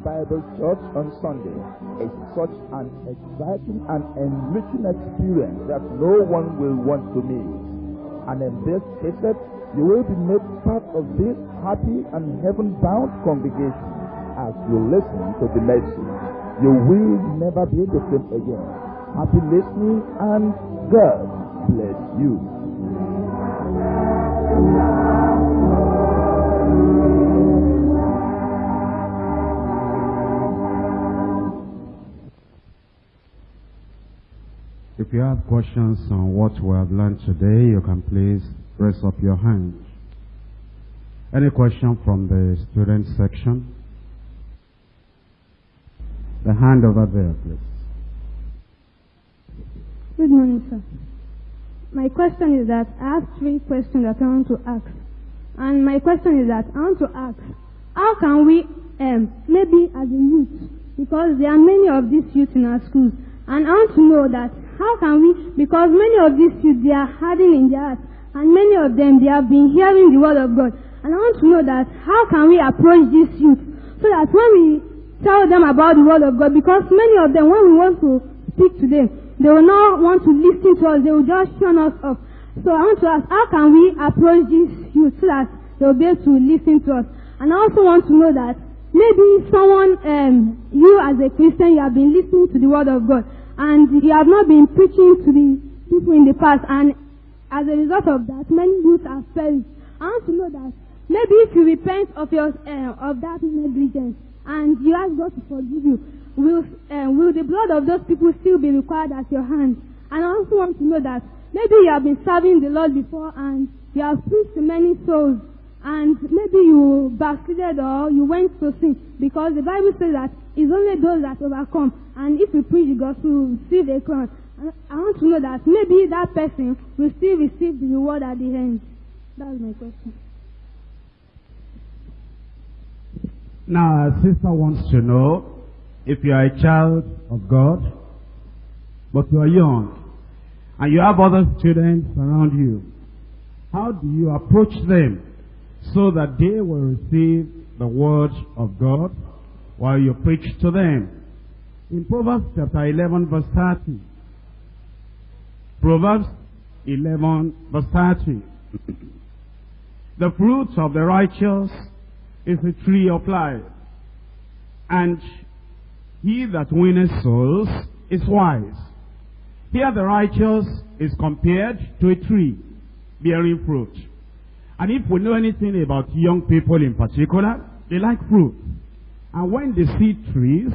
Bible Church on Sunday is such an exciting and enriching experience that no one will want to miss. And in this cassette, you will be made part of this happy and heaven-bound congregation as you listen to the message. You will never be the same again. Happy listening and God bless you. If you have questions on what we have learned today, you can please raise up your hand. Any question from the student section? The hand over there, please. Good morning, sir. My question is that I have three questions that I want to ask. And my question is that I want to ask, how can we, um, maybe as a youth, because there are many of these youth in our schools, and I want to know that how can we, because many of these youth, they are hardened in their hearts, and many of them, they have been hearing the word of God. And I want to know that how can we approach these youth so that when we tell them about the word of God, because many of them, when we want to speak to them, they will not want to listen to us, they will just shun us off. So I want to ask, how can we approach these youth so that they will be able to listen to us? And I also want to know that maybe someone, um, you as a Christian, you have been listening to the word of God, and you have not been preaching to the people in the past, and as a result of that, many youth have perished. I want to know that maybe if you repent of your uh, of that negligence and you ask God to forgive you, will uh, will the blood of those people still be required at your hand? And I also want to know that maybe you have been serving the Lord before and you have preached to many souls, and maybe you backslided or you went to sin because the Bible says that it's only those that overcome, and if you preach the gospel, will receive a crown. I want to know that maybe that person will still receive the reward at the end. That's my question. Now, our sister wants to know if you are a child of God, but you are young, and you have other students around you. How do you approach them so that they will receive the word of God while you preach to them? In Proverbs chapter 11 verse 30, Proverbs 11 verse 30. the fruit of the righteous is a tree of life. And he that winneth souls is wise. Here the righteous is compared to a tree bearing fruit. And if we know anything about young people in particular, they like fruit. And when they see trees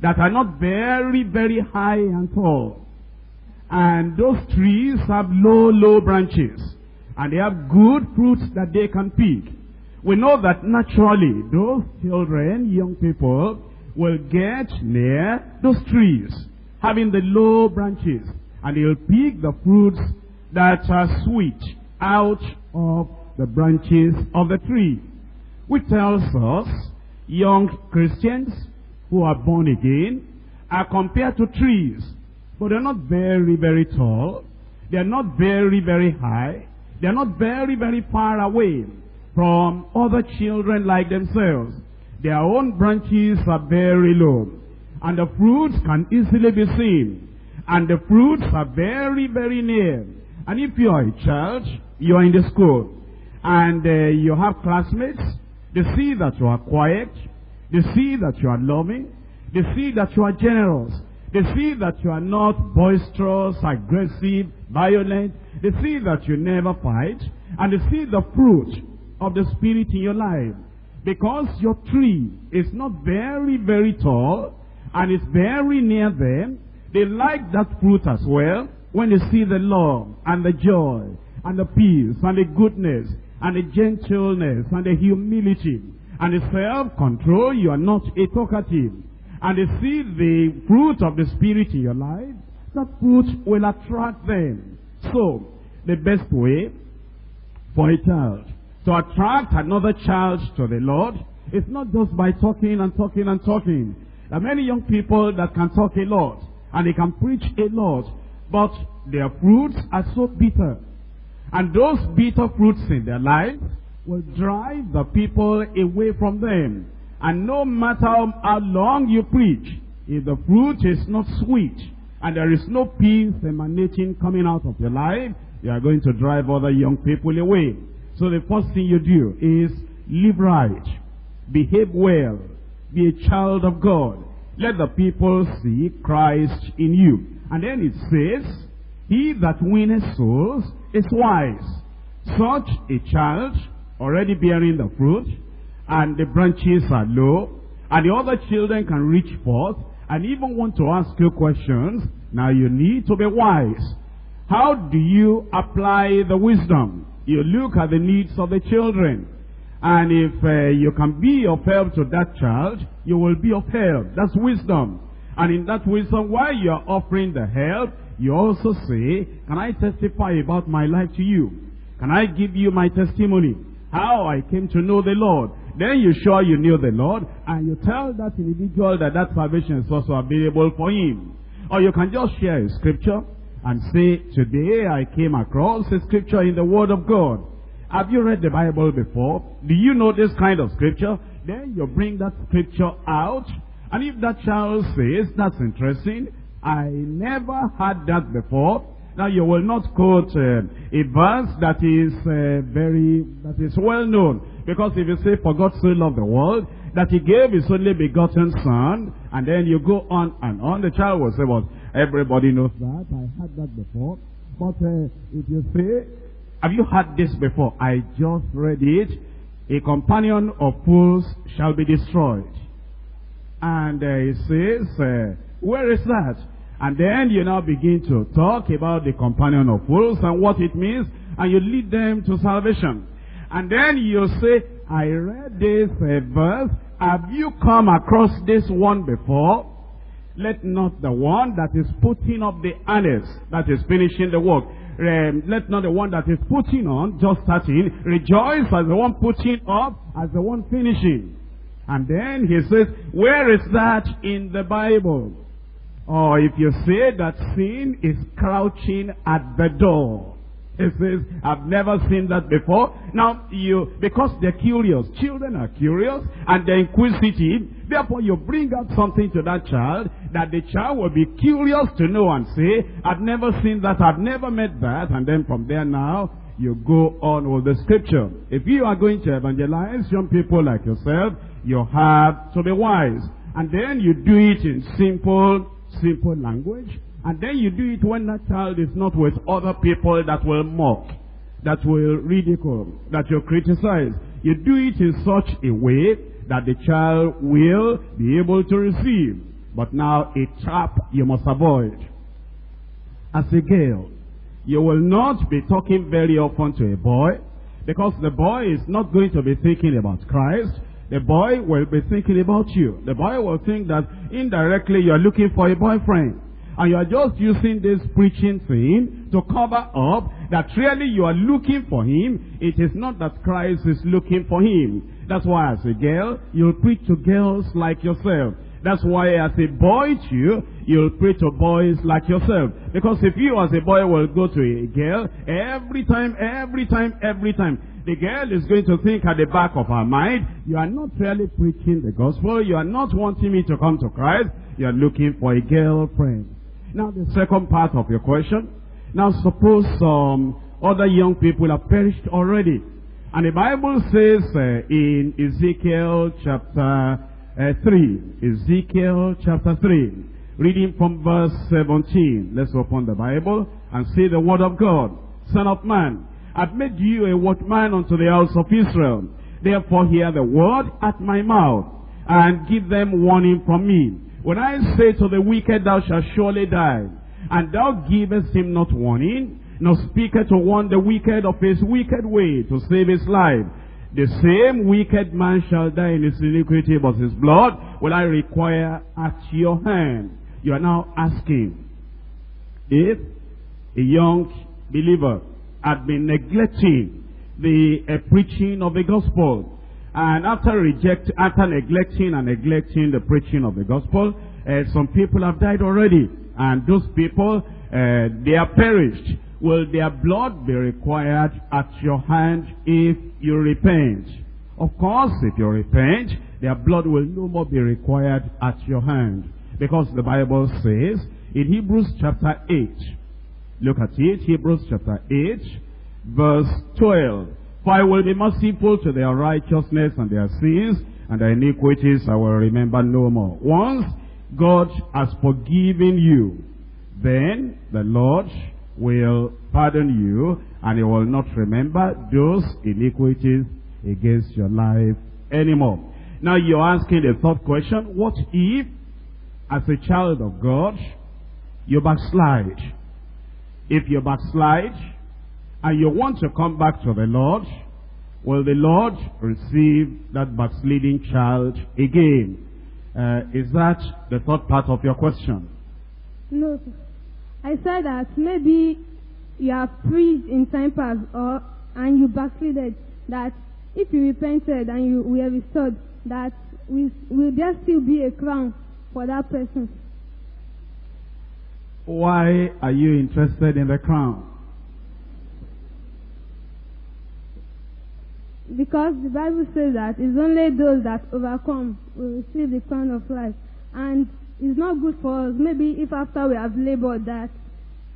that are not very, very high and tall, and those trees have low, low branches. And they have good fruits that they can pick. We know that naturally those children, young people, will get near those trees, having the low branches. And they'll pick the fruits that are sweet out of the branches of the tree. Which tells us young Christians who are born again are compared to trees but they're not very, very tall. They're not very, very high. They're not very, very far away from other children like themselves. Their own branches are very low. And the fruits can easily be seen. And the fruits are very, very near. And if you are a child, you are in the school. And uh, you have classmates. They see that you are quiet. They see that you are loving. They see that you are generous. They see that you are not boisterous, aggressive, violent. They see that you never fight. And they see the fruit of the Spirit in your life. Because your tree is not very, very tall and it's very near them, they like that fruit as well when they see the love and the joy and the peace and the goodness and the gentleness and the humility and the self-control. You are not a talkative and they see the fruit of the Spirit in your life, that fruit will attract them. So, the best way for a child to attract another child to the Lord is not just by talking and talking and talking. There are many young people that can talk a lot and they can preach a lot, but their fruits are so bitter. And those bitter fruits in their life will drive the people away from them. And no matter how long you preach, if the fruit is not sweet, and there is no peace emanating coming out of your life, you are going to drive other young people away. So the first thing you do is live right, behave well, be a child of God. Let the people see Christ in you. And then it says, He that winneth souls is wise. Such a child, already bearing the fruit, and the branches are low, and the other children can reach forth, and even want to ask you questions, now you need to be wise. How do you apply the wisdom? You look at the needs of the children. And if uh, you can be of help to that child, you will be of help. That's wisdom. And in that wisdom, while you are offering the help, you also say, can I testify about my life to you? Can I give you my testimony? How I came to know the Lord. Then you show you knew the Lord, and you tell that individual that that salvation is also available for him. Or you can just share a scripture and say, today I came across a scripture in the Word of God. Have you read the Bible before? Do you know this kind of scripture? Then you bring that scripture out. And if that child says, that's interesting, I never had that before. Now you will not quote uh, a verse that is uh, very, that is well known. Because if you say, for God so loved the world, that he gave his only begotten son, and then you go on and on, the child will say, well, everybody knows that, I had that before. But uh, if you say, have you heard this before? I just read it. A companion of fools shall be destroyed. And uh, it says, uh, where is that? And then you now begin to talk about the companion of fools and what it means, and you lead them to salvation. And then you say, I read this uh, verse. Have you come across this one before? Let not the one that is putting up the harness, that is finishing the work, um, let not the one that is putting on, just starting, rejoice as the one putting up, as the one finishing. And then he says, where is that in the Bible? Or if you say that sin is crouching at the door. He says, I've never seen that before. Now, you, because they're curious, children are curious and they're inquisitive, therefore you bring up something to that child that the child will be curious to know and say, I've never seen that, I've never met that, and then from there now, you go on with the scripture. If you are going to evangelize young people like yourself, you have to be wise. And then you do it in simple, simple language. And then you do it when that child is not with other people that will mock, that will ridicule, that will criticize. You do it in such a way that the child will be able to receive. But now a trap you must avoid. As a girl, you will not be talking very often to a boy because the boy is not going to be thinking about Christ. The boy will be thinking about you. The boy will think that indirectly you are looking for a boyfriend. And you are just using this preaching thing to cover up that really you are looking for him. It is not that Christ is looking for him. That's why as a girl, you'll preach to girls like yourself. That's why as a boy too, you'll pray to boys like yourself. Because if you as a boy will go to a girl, every time, every time, every time, the girl is going to think at the back of her mind, you are not really preaching the gospel, you are not wanting me to come to Christ, you are looking for a girlfriend. Now the second part of your question. Now suppose some other young people have perished already. And the Bible says uh, in Ezekiel chapter uh, 3, Ezekiel chapter 3, reading from verse 17. Let's open the Bible and see the word of God. Son of man, I've made you a watchman unto the house of Israel. Therefore hear the word at my mouth and give them warning from me. When I say to the wicked, thou shalt surely die, and thou givest him not warning, nor speakest to warn the wicked of his wicked way to save his life, the same wicked man shall die in his iniquity, but his blood will I require at your hand. You are now asking if a young believer had been neglecting the uh, preaching of the gospel, and after reject, after neglecting and neglecting the preaching of the gospel, uh, some people have died already. And those people, uh, they are perished. Will their blood be required at your hand if you repent? Of course, if you repent, their blood will no more be required at your hand. Because the Bible says in Hebrews chapter 8, look at it, Hebrews chapter 8, verse 12. For I will be merciful to their righteousness and their sins, and their iniquities I will remember no more. Once God has forgiven you, then the Lord will pardon you, and he will not remember those iniquities against your life anymore. Now you're asking the third question, what if, as a child of God, you backslide? If you backslide, and you want to come back to the Lord, will the Lord receive that backsliding child again? Uh, is that the third part of your question? No. I said that maybe you have prayed in time past or and you backslided that if you repented and you were restored that will there still be a crown for that person? Why are you interested in the crown? Because the Bible says that it's only those that overcome will receive the crown of life. And it's not good for us. Maybe if after we have labored that,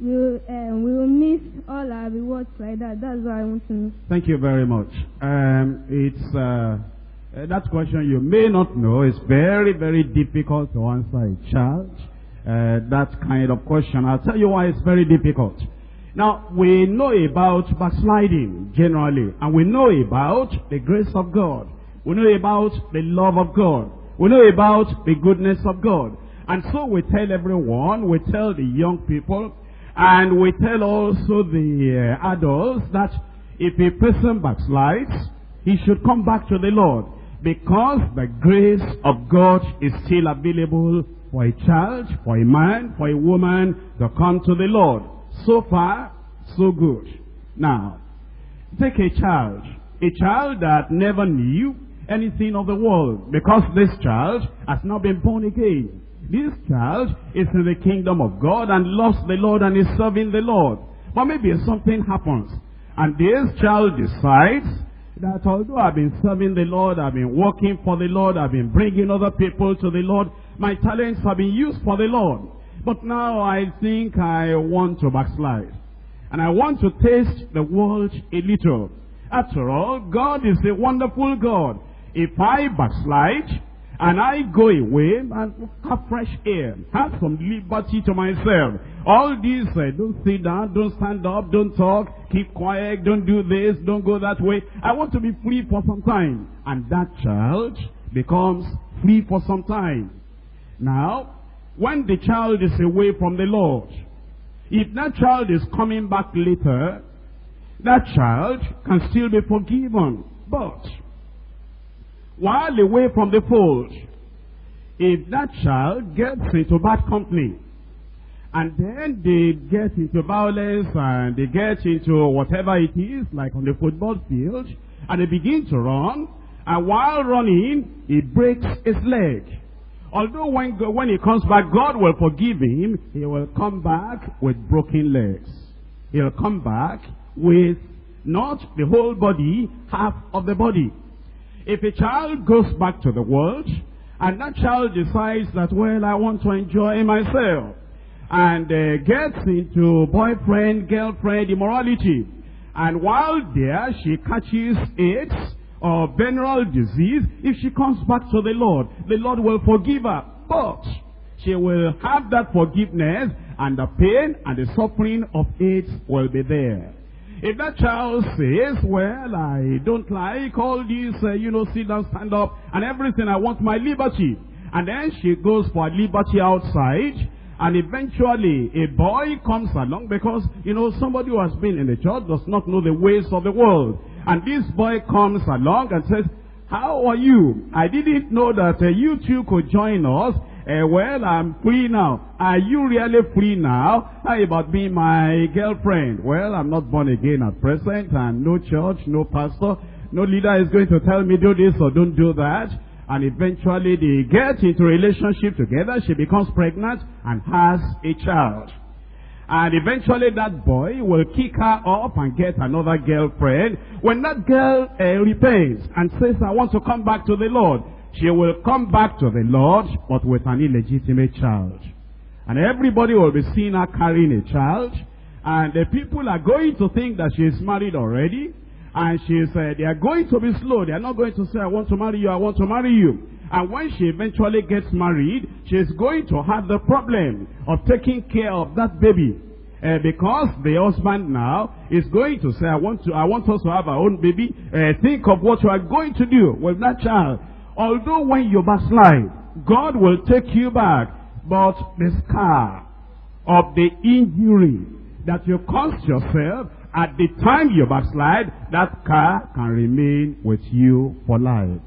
we'll, uh, we will miss all our rewards like that. That's what I want to know. Thank you very much. Um, it's uh, uh, that question you may not know is very, very difficult to answer a child. Uh, that kind of question. I'll tell you why it's very difficult. Now, we know about backsliding generally, and we know about the grace of God. We know about the love of God. We know about the goodness of God. And so we tell everyone, we tell the young people, and we tell also the uh, adults that if a person backslides, he should come back to the Lord. Because the grace of God is still available for a child, for a man, for a woman to come to the Lord. So far, so good. Now, take a child, a child that never knew anything of the world, because this child has not been born again. This child is in the kingdom of God and loves the Lord and is serving the Lord. But maybe something happens, and this child decides that although I've been serving the Lord, I've been working for the Lord, I've been bringing other people to the Lord, my talents have been used for the Lord. But now I think I want to backslide. And I want to taste the world a little. After all, God is a wonderful God. If I backslide, and I go away and have fresh air, have some liberty to myself. All these, uh, don't sit down, don't stand up, don't talk, keep quiet, don't do this, don't go that way. I want to be free for some time. And that child becomes free for some time. Now, when the child is away from the Lord, if that child is coming back later, that child can still be forgiven. But, while away from the fold, if that child gets into bad company, and then they get into violence and they get into whatever it is, like on the football field, and they begin to run, and while running, he breaks his leg. Although when, when he comes back, God will forgive him, he will come back with broken legs. He'll come back with not the whole body, half of the body. If a child goes back to the world, and that child decides that, well, I want to enjoy myself, and uh, gets into boyfriend, girlfriend immorality, and while there she catches AIDS, or venereal disease, if she comes back to the Lord, the Lord will forgive her. But she will have that forgiveness and the pain and the suffering of AIDS will be there. If that child says, well, I don't like all these, uh, you know, sit down, stand up, and everything, I want my liberty. And then she goes for liberty outside, and eventually a boy comes along because, you know, somebody who has been in the church does not know the ways of the world. And this boy comes along and says, how are you? I didn't know that uh, you two could join us. Uh, well, I'm free now. Are you really free now? How about being my girlfriend? Well, I'm not born again at present and no church, no pastor. No leader is going to tell me do this or don't do that. And eventually they get into relationship together. She becomes pregnant and has a child. And eventually that boy will kick her up and get another girlfriend. When that girl uh, repents and says, I want to come back to the Lord, she will come back to the Lord, but with an illegitimate child. And everybody will be seeing her carrying a child. And the people are going to think that she is married already. And she said, they are going to be slow. They are not going to say, I want to marry you, I want to marry you. And when she eventually gets married, she is going to have the problem of taking care of that baby. Uh, because the husband now is going to say, I want to, I want us to have our own baby. Uh, think of what you are going to do with that child. Although when you backslide, God will take you back. But the scar of the injury that you caused yourself at the time you backslide, that scar can remain with you for life.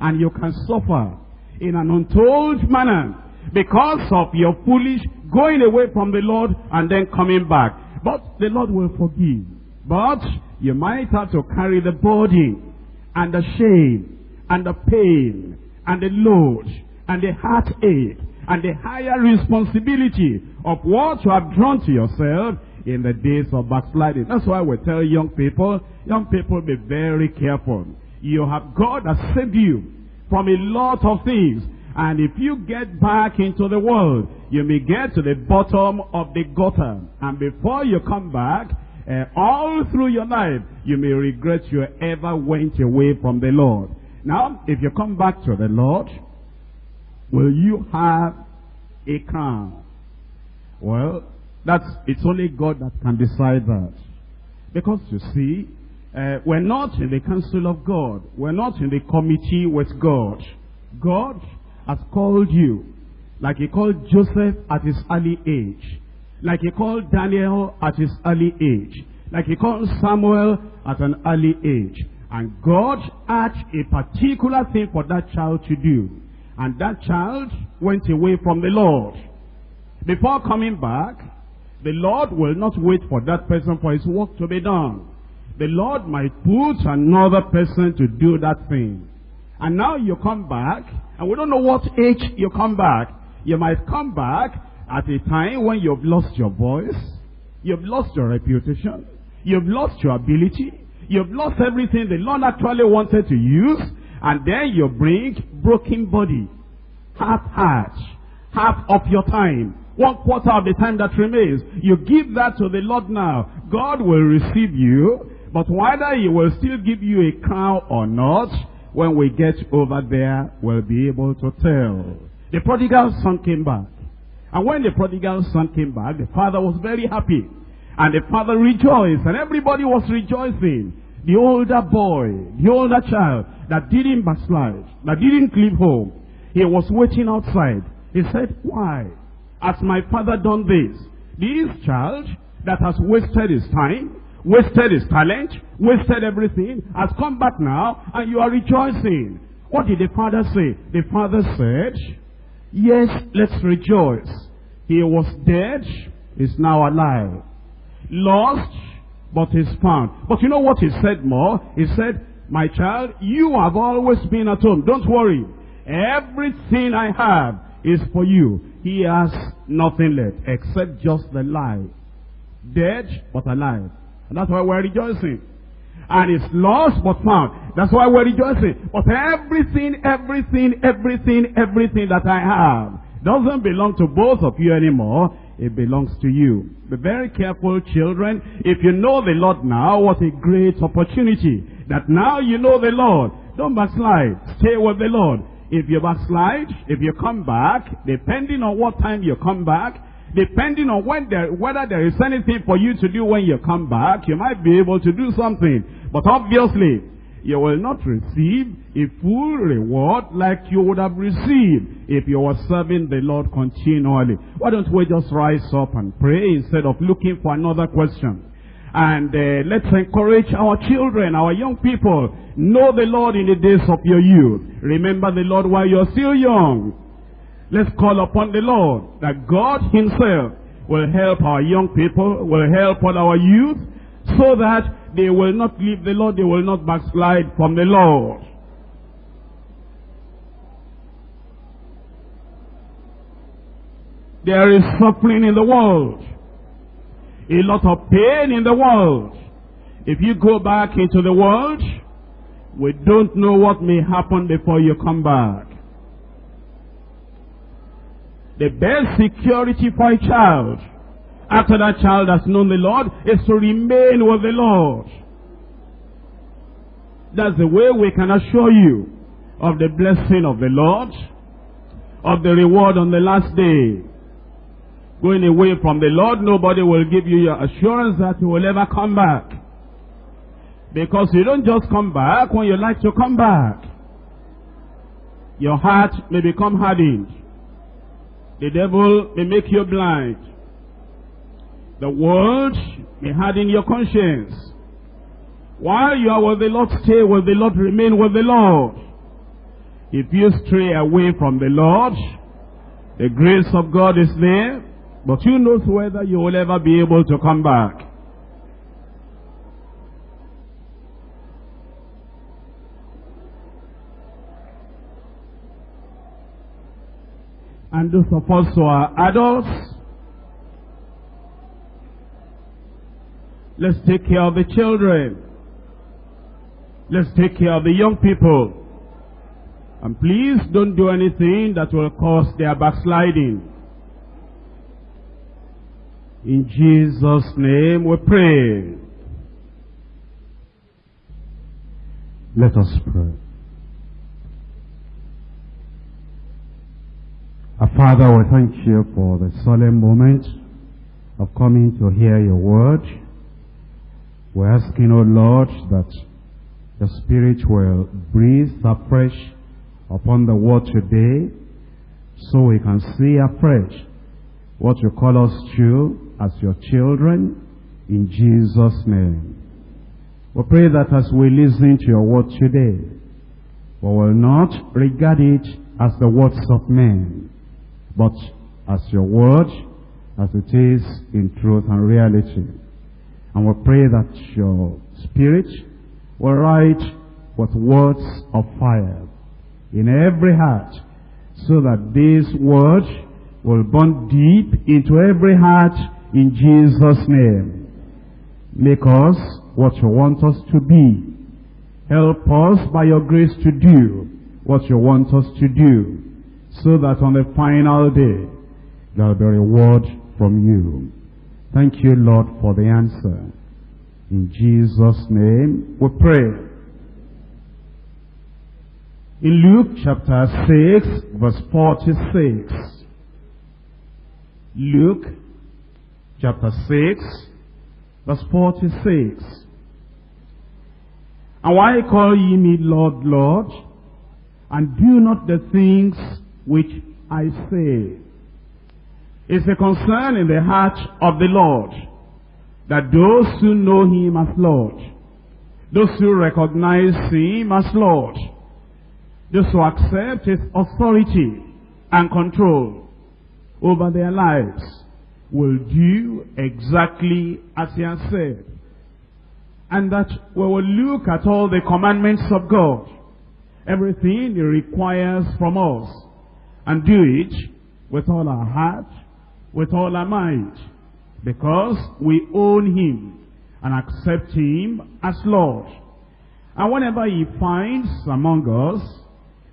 And you can suffer in an untold manner because of your foolish going away from the Lord and then coming back. But the Lord will forgive. But you might have to carry the burden and the shame and the pain and the load and the heartache and the higher responsibility of what you have drawn to yourself in the days of backsliding. That's why we tell young people, young people be very careful. You have God has saved you from a lot of things. And if you get back into the world, you may get to the bottom of the gutter. And before you come back, uh, all through your life, you may regret you ever went away from the Lord. Now, if you come back to the Lord, will you have a crown? Well, that's, it's only God that can decide that. Because you see, uh, we're not in the council of God. We're not in the committee with God. God has called you. Like he called Joseph at his early age. Like he called Daniel at his early age. Like he called Samuel at an early age. And God had a particular thing for that child to do. And that child went away from the Lord. Before coming back, the Lord will not wait for that person for his work to be done. The Lord might put another person to do that thing. And now you come back, and we don't know what age you come back. You might come back at a time when you've lost your voice, you've lost your reputation, you've lost your ability, you've lost everything the Lord actually wanted to use, and then you bring broken body, half heart, half of your time, one quarter of the time that remains. You give that to the Lord now. God will receive you, but whether he will still give you a crown or not, when we get over there, we'll be able to tell. The prodigal son came back. And when the prodigal son came back, the father was very happy. And the father rejoiced, and everybody was rejoicing. The older boy, the older child that didn't backslide, that didn't leave home, he was waiting outside. He said, why? Has my father done this? This child that has wasted his time, wasted his talent, wasted everything, has come back now, and you are rejoicing. What did the father say? The father said, Yes, let's rejoice. He was dead, is now alive. Lost, but is found. But you know what he said more? He said, My child, you have always been at home. Don't worry. Everything I have is for you. He has nothing left except just the life. Dead, but alive. And that's why we're rejoicing. And it's lost but found. That's why we're rejoicing. But everything, everything, everything, everything that I have doesn't belong to both of you anymore. It belongs to you. Be very careful, children. If you know the Lord now, what a great opportunity. That now you know the Lord. Don't backslide. Stay with the Lord. If you backslide, if you come back, depending on what time you come back, depending on when there, whether there is anything for you to do when you come back, you might be able to do something. But obviously, you will not receive a full reward like you would have received if you were serving the Lord continually. Why don't we just rise up and pray instead of looking for another question? And uh, let's encourage our children, our young people. Know the Lord in the days of your youth. Remember the Lord while you're still young. Let's call upon the Lord that God himself will help our young people, will help all our youth, so that they will not leave the Lord, they will not backslide from the Lord. There is suffering in the world, a lot of pain in the world. If you go back into the world, we don't know what may happen before you come back. The best security for a child after that child has known the Lord, is to remain with the Lord. That's the way we can assure you of the blessing of the Lord, of the reward on the last day. Going away from the Lord, nobody will give you your assurance that you will ever come back. Because you don't just come back when you like to come back. Your heart may become hardened. The devil may make you blind. The world may harden your conscience. While you are with the Lord, stay with the Lord, remain with the Lord. If you stray away from the Lord, the grace of God is there, but who knows whether you will ever be able to come back. And those of us who are adults, let's take care of the children. Let's take care of the young people. And please don't do anything that will cause their backsliding. In Jesus' name we pray. Let us pray. Our Father, we thank you for the solemn moment of coming to hear your word. We're asking, O Lord, that the Spirit will breathe afresh upon the word today so we can see afresh what you call us to as your children in Jesus' name. We pray that as we listen to your word today, we will not regard it as the words of men, but as your word, as it is in truth and reality. And we pray that your spirit will write with words of fire in every heart, so that this word will burn deep into every heart in Jesus' name. Make us what you want us to be. Help us by your grace to do what you want us to do, so that on the final day, there will be a reward from you. Thank you, Lord, for the answer. In Jesus' name we pray. In Luke chapter 6, verse 46. Luke chapter 6, verse 46. And why call ye me Lord, Lord, and do not the things which I say? It's a concern in the heart of the Lord that those who know him as Lord, those who recognize him as Lord, those who accept his authority and control over their lives will do exactly as he has said. And that we will look at all the commandments of God, everything he requires from us, and do it with all our heart, with all our might because we own him and accept him as Lord. And whenever he finds among us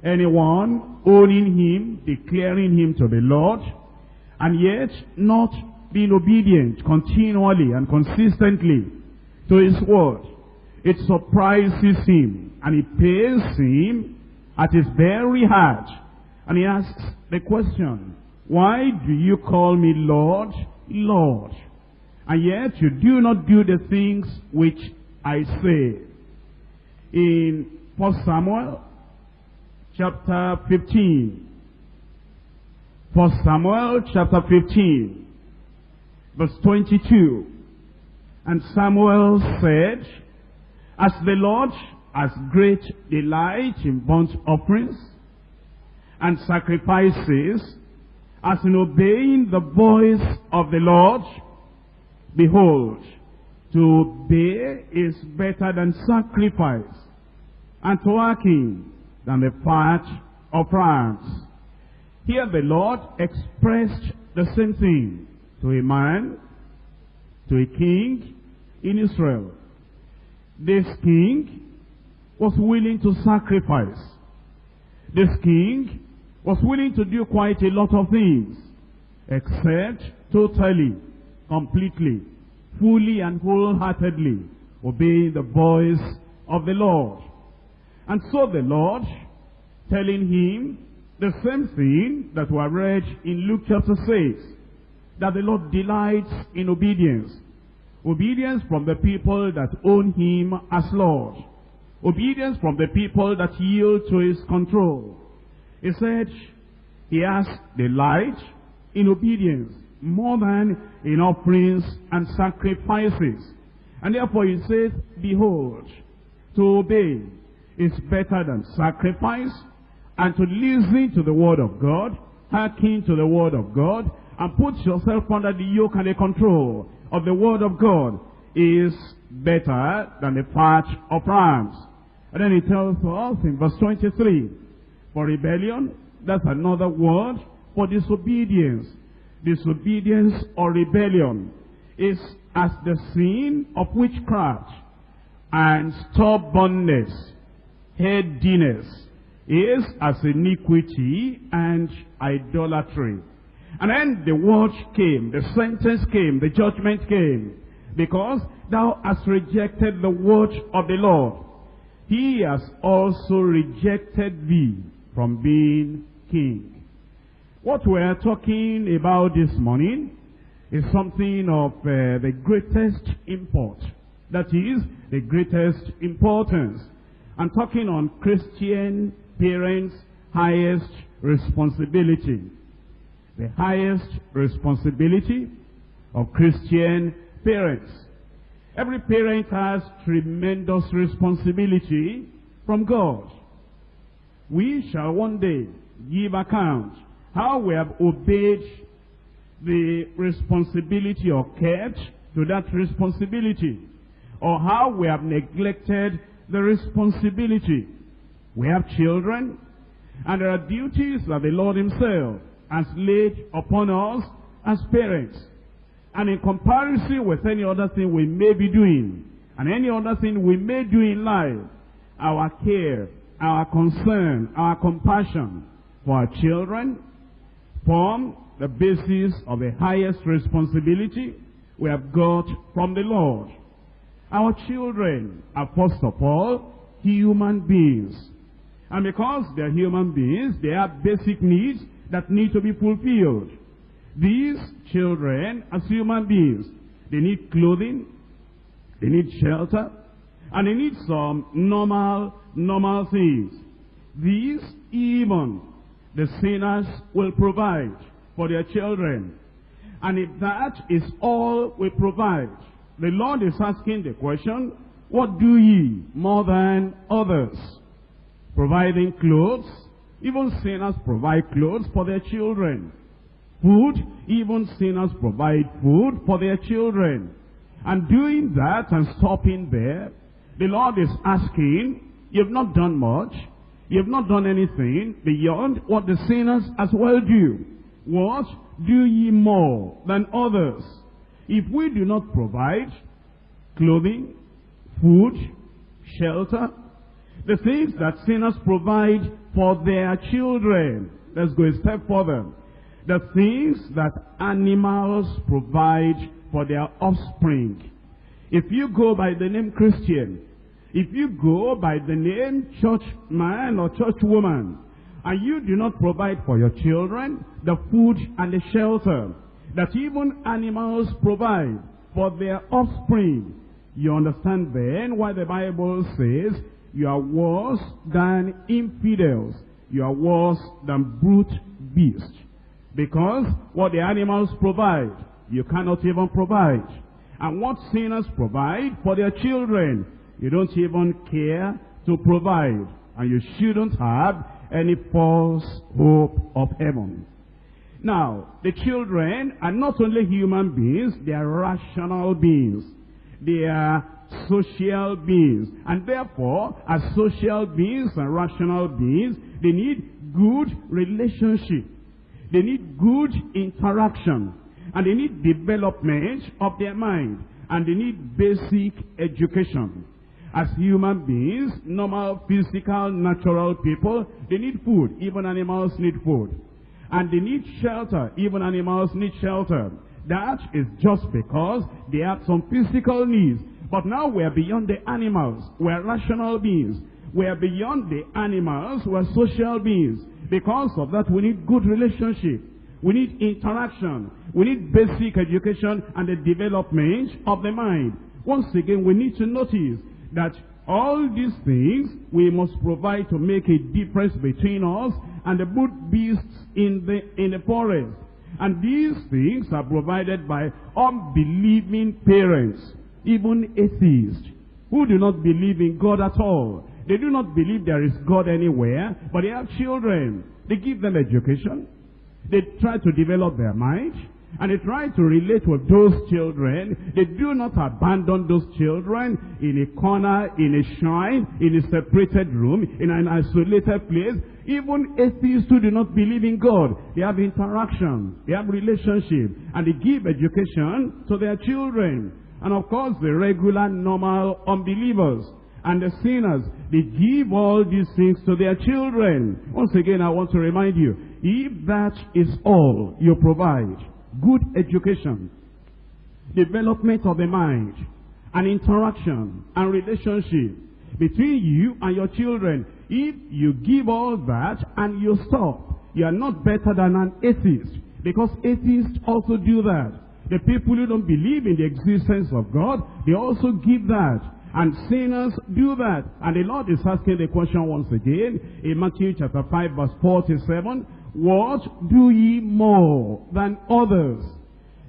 anyone owning him, declaring him to be Lord, and yet not being obedient continually and consistently to his word, it surprises him and it pains him at his very heart. And he asks the question, why do you call me Lord, Lord? And yet you do not do the things which I say. In 1 Samuel chapter 15. 1 Samuel chapter 15, verse 22. And Samuel said, As the Lord has great delight in burnt offerings and sacrifices, as in obeying the voice of the Lord, behold, to obey is better than sacrifice, and to hearken than the fat of rams. Here the Lord expressed the same thing to a man, to a king in Israel. This king was willing to sacrifice. This king was willing to do quite a lot of things except totally, completely, fully and wholeheartedly obeying the voice of the Lord. And so the Lord, telling him the same thing that we read in Luke chapter 6, that the Lord delights in obedience. Obedience from the people that own him as Lord. Obedience from the people that yield to his control. He said, he has delight in obedience more than in offerings and sacrifices. And therefore he says, behold, to obey is better than sacrifice, and to listen to the word of God, hearken to the word of God, and put yourself under the yoke and the control of the word of God is better than the fat of rams. And then he tells us in verse 23, for rebellion, that's another word for disobedience. Disobedience or rebellion is as the sin of witchcraft and stubbornness, headiness is as iniquity and idolatry. And then the word came, the sentence came, the judgment came. Because thou hast rejected the word of the Lord. He has also rejected thee from being king. What we are talking about this morning is something of uh, the greatest import. That is, the greatest importance. I'm talking on Christian parents' highest responsibility. The highest responsibility of Christian parents. Every parent has tremendous responsibility from God. We shall one day give account how we have obeyed the responsibility or kept to that responsibility or how we have neglected the responsibility. We have children and there are duties that the Lord himself has laid upon us as parents. And in comparison with any other thing we may be doing and any other thing we may do in life, our care, our concern, our compassion for our children form the basis of the highest responsibility we have got from the Lord. Our children are first of all human beings. And because they're human beings, they have basic needs that need to be fulfilled. These children, as human beings, they need clothing, they need shelter, and they need some normal, normal things. These, even the sinners will provide for their children. And if that is all we provide, the Lord is asking the question, what do ye more than others? Providing clothes, even sinners provide clothes for their children. Food, even sinners provide food for their children. And doing that and stopping there, the Lord is asking, you've not done much. You've not done anything beyond what the sinners as well do. What do ye more than others? If we do not provide clothing, food, shelter, the things that sinners provide for their children. Let's go a step further. The things that animals provide for their offspring. If you go by the name Christian, if you go by the name church man or church woman, and you do not provide for your children the food and the shelter that even animals provide for their offspring, you understand then why the Bible says you are worse than infidels. You are worse than brute beasts. Because what the animals provide, you cannot even provide. And what sinners provide for their children, you don't even care to provide. And you shouldn't have any false hope of heaven. Now, the children are not only human beings, they are rational beings. They are social beings. And therefore, as social beings and rational beings, they need good relationship. They need good interaction. And they need development of their mind. And they need basic education. As human beings, normal, physical, natural people, they need food. Even animals need food. and they need shelter. Even animals need shelter. That is just because they have some physical needs. But now we're beyond the animals. We're rational beings. We're beyond the animals. We're social beings. Because of that, we need good relationship. We need interaction. We need basic education and the development of the mind. Once again, we need to notice that all these things we must provide to make a difference between us and the brute beasts in the, in the forest. And these things are provided by unbelieving parents, even atheists, who do not believe in God at all. They do not believe there is God anywhere, but they have children. They give them education. They try to develop their mind. And they try to relate with those children. They do not abandon those children in a corner, in a shrine, in a separated room, in an isolated place. Even atheists who do not believe in God, they have interaction, they have relationship, and they give education to their children. And of course, the regular, normal unbelievers and the sinners, they give all these things to their children. Once again, I want to remind you, if that is all you provide, good education, development of the mind, and interaction and relationship between you and your children, if you give all that and you stop, you are not better than an atheist. Because atheists also do that. The people who don't believe in the existence of God, they also give that. And sinners do that. And the Lord is asking the question once again in Matthew chapter 5 verse 47. What do ye more than others?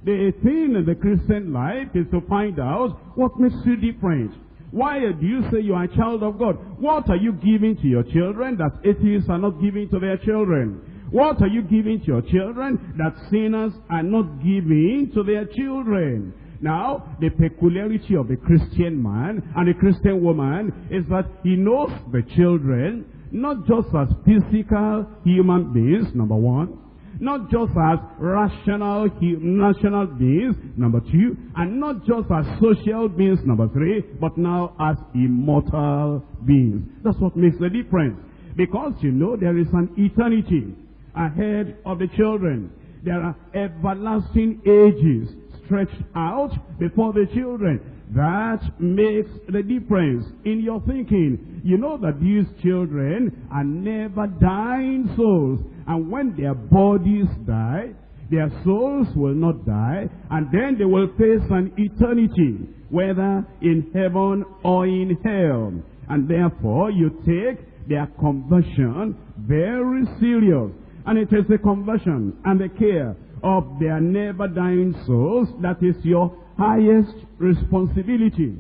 The thing in the Christian life is to find out what makes you different. Why do you say you are a child of God? What are you giving to your children that atheists are not giving to their children? What are you giving to your children that sinners are not giving to their children? Now, the peculiarity of the Christian man and the Christian woman is that he knows the children not just as physical human beings, number one, not just as rational, national beings, number two, and not just as social beings, number three, but now as immortal beings. That's what makes the difference. Because you know there is an eternity ahead of the children. There are everlasting ages stretched out before the children. That makes the difference in your thinking. You know that these children are never dying souls. And when their bodies die, their souls will not die. And then they will face an eternity, whether in heaven or in hell. And therefore, you take their conversion very serious. And it is the conversion and the care of their never dying souls that is your highest responsibility.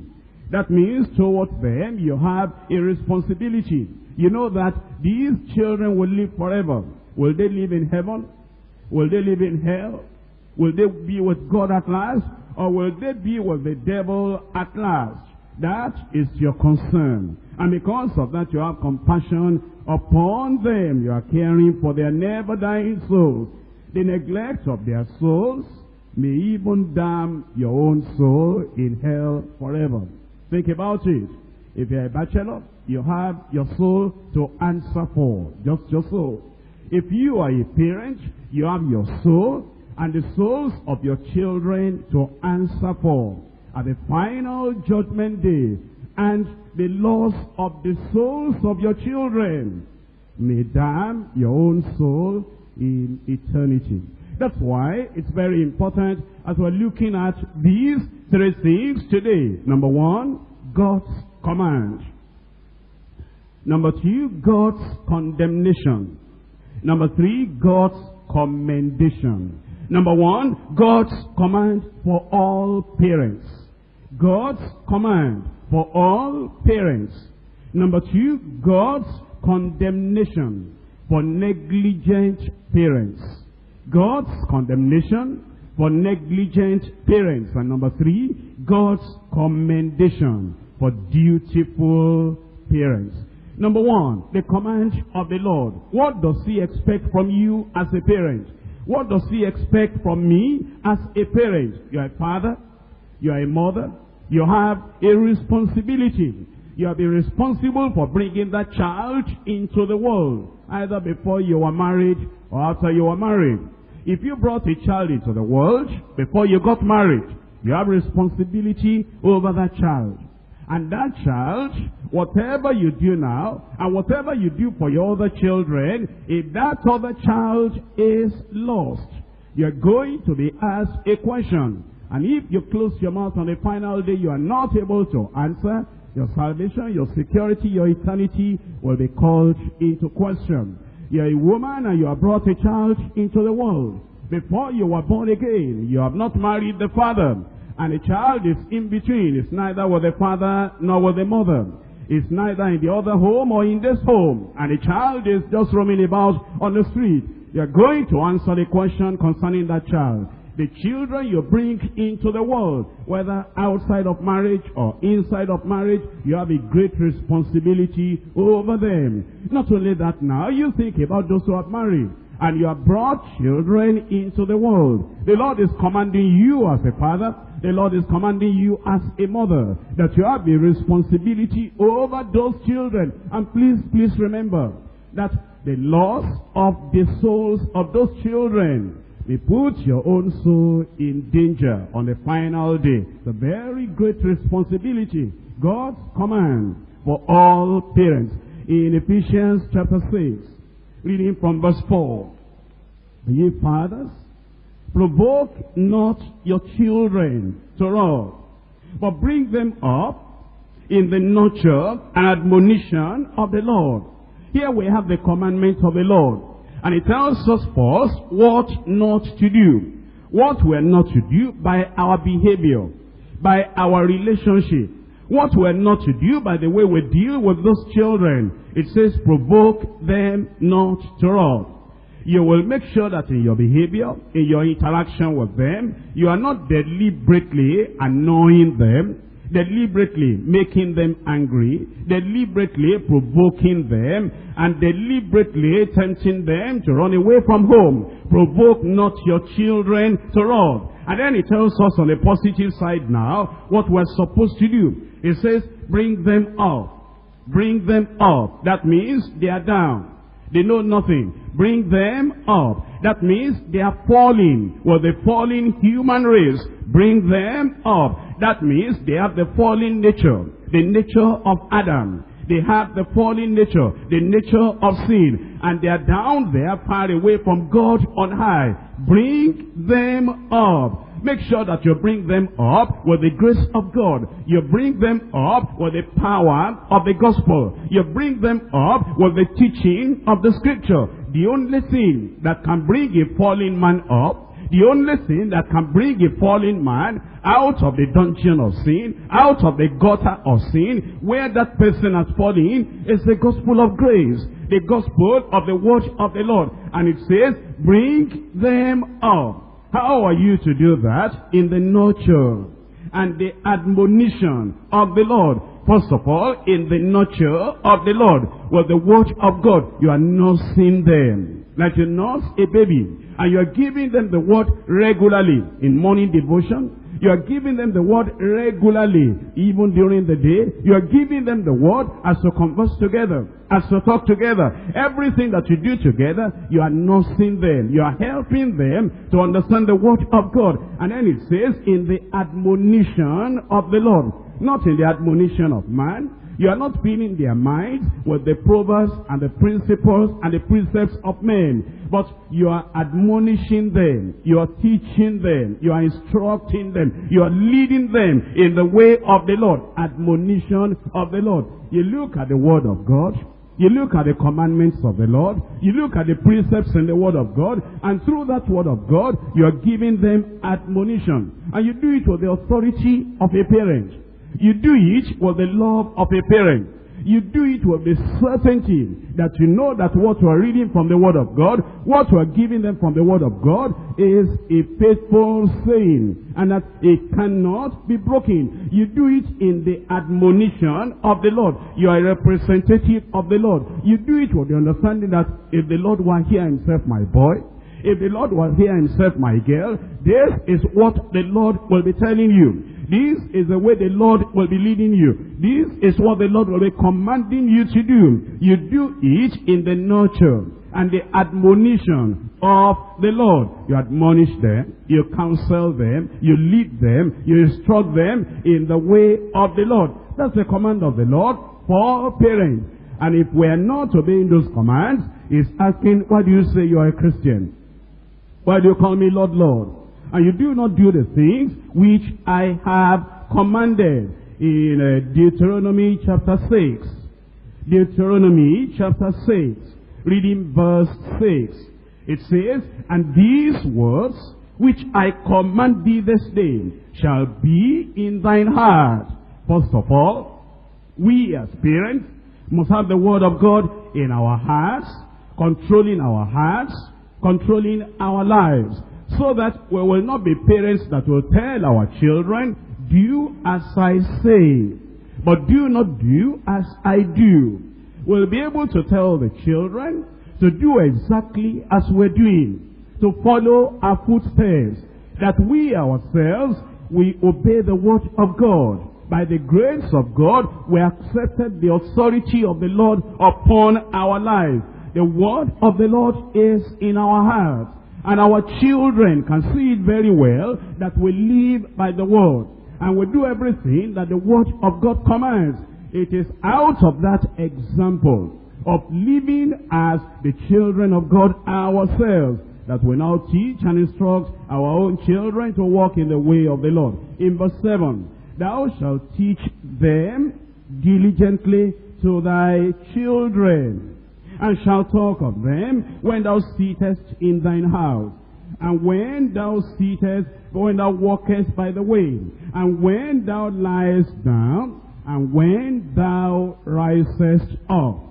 That means towards them you have a responsibility. You know that these children will live forever. Will they live in heaven? Will they live in hell? Will they be with God at last? Or will they be with the devil at last? That is your concern. And because of that, you have compassion upon them. You are caring for their never dying souls. The neglect of their souls may even damn your own soul in hell forever. Think about it. If you're a bachelor, you have your soul to answer for. Just your soul. If you are a parent, you have your soul and the souls of your children to answer for. At the final judgment day, and the loss of the souls of your children may damn your own soul in eternity. That's why it's very important as we're looking at these three things today. Number one, God's command. Number two, God's condemnation. Number three, God's commendation. Number one, God's command for all parents. God's command for all parents. Number two, God's condemnation for negligent parents. God's condemnation for negligent parents. And number three, God's commendation for dutiful parents. Number one, the command of the Lord. What does he expect from you as a parent? What does he expect from me as a parent? You are a father, you are a mother, you have a responsibility. You have been responsible for bringing that child into the world, either before you were married or after you were married. If you brought a child into the world before you got married, you have responsibility over that child. And that child, whatever you do now, and whatever you do for your other children, if that other child is lost, you're going to be asked a question. And if you close your mouth on the final day, you are not able to answer, your salvation, your security, your eternity will be called into question. You're a woman and you have brought a child into the world. Before you were born again, you have not married the father. And the child is in between. It's neither with the father nor with the mother. It's neither in the other home or in this home. And the child is just roaming about on the street. You're going to answer the question concerning that child. The children you bring into the world, whether outside of marriage or inside of marriage, you have a great responsibility over them. Not only that now, you think about those who have married and you have brought children into the world. The Lord is commanding you as a father, the Lord is commanding you as a mother, that you have a responsibility over those children. And please, please remember that the loss of the souls of those children may put your own soul in danger on the final day. It's a very great responsibility. God's command for all parents. In Ephesians chapter 6, reading from verse 4. Ye fathers, provoke not your children to wrath, but bring them up in the nurture and admonition of the Lord. Here we have the commandments of the Lord. And it tells us first what not to do. What we're not to do by our behavior, by our relationship. What we're not to do by the way we deal with those children. It says provoke them not to wrath. You will make sure that in your behavior, in your interaction with them, you are not deliberately annoying them, deliberately making them angry, deliberately provoking them, and deliberately tempting them to run away from home. Provoke not your children to wrath. And then it tells us on the positive side now what we're supposed to do. It says, bring them up. Bring them up. That means they are down. They know nothing. Bring them up. That means they are falling. Well, the fallen human race. Bring them up. That means they have the fallen nature. The nature of Adam. They have the fallen nature. The nature of sin. And they are down there far away from God on high. Bring them up. Make sure that you bring them up with the grace of God. You bring them up with the power of the gospel. You bring them up with the teaching of the scripture. The only thing that can bring a fallen man up the only thing that can bring a fallen man out of the dungeon of sin, out of the gutter of sin, where that person has fallen, is the gospel of grace, the gospel of the word of the Lord. And it says, bring them up. How are you to do that? In the nurture and the admonition of the Lord. First of all, in the nurture of the Lord. With the word of God, you are nursing them. Like you nurse a baby. And you are giving them the word regularly. In morning devotion, you are giving them the word regularly, even during the day. You are giving them the word as to converse together, as to talk together. Everything that you do together, you are nursing them. You are helping them to understand the word of God. And then it says, in the admonition of the Lord. Not in the admonition of man, you are not filling their minds with the proverbs and the principles and the precepts of men. But you are admonishing them. You are teaching them. You are instructing them. You are leading them in the way of the Lord. Admonition of the Lord. You look at the word of God. You look at the commandments of the Lord. You look at the precepts in the Word of God. And through that Word of God, you are giving them admonition. And you do it with the authority of a parent. You do it with the love of a parent. You do it with the certainty that you know that what you are reading from the Word of God, what you are giving them from the Word of God, is a faithful saying, and that it cannot be broken. You do it in the admonition of the Lord. You are a representative of the Lord. You do it with the understanding that if the Lord were here himself, my boy, if the Lord was here himself, my girl, this is what the Lord will be telling you. This is the way the Lord will be leading you. This is what the Lord will be commanding you to do. You do it in the nurture and the admonition of the Lord. You admonish them, you counsel them, you lead them, you instruct them in the way of the Lord. That's the command of the Lord for parents. And if we're not obeying those commands, he's asking, why do you say you are a Christian? Why do you call me Lord, Lord? And you do not do the things which I have commanded in uh, Deuteronomy chapter 6. Deuteronomy chapter 6, reading verse 6. It says, And these words which I command thee this day shall be in thine heart. First of all, we as parents must have the word of God in our hearts, controlling our hearts, controlling our lives, so that we will not be parents that will tell our children, do as I say, but do not do as I do. We'll be able to tell the children to do exactly as we're doing, to follow our footsteps, that we ourselves, we obey the word of God. By the grace of God, we accepted the authority of the Lord upon our lives. The word of the Lord is in our hearts. And our children can see it very well that we live by the word. And we do everything that the word of God commands. It is out of that example of living as the children of God ourselves that we now teach and instruct our own children to walk in the way of the Lord. In verse 7, Thou shalt teach them diligently to thy children, and shalt talk of them when thou sittest in thine house, and when thou sittest, when thou walkest by the way, and when thou liest down, and when thou risest up.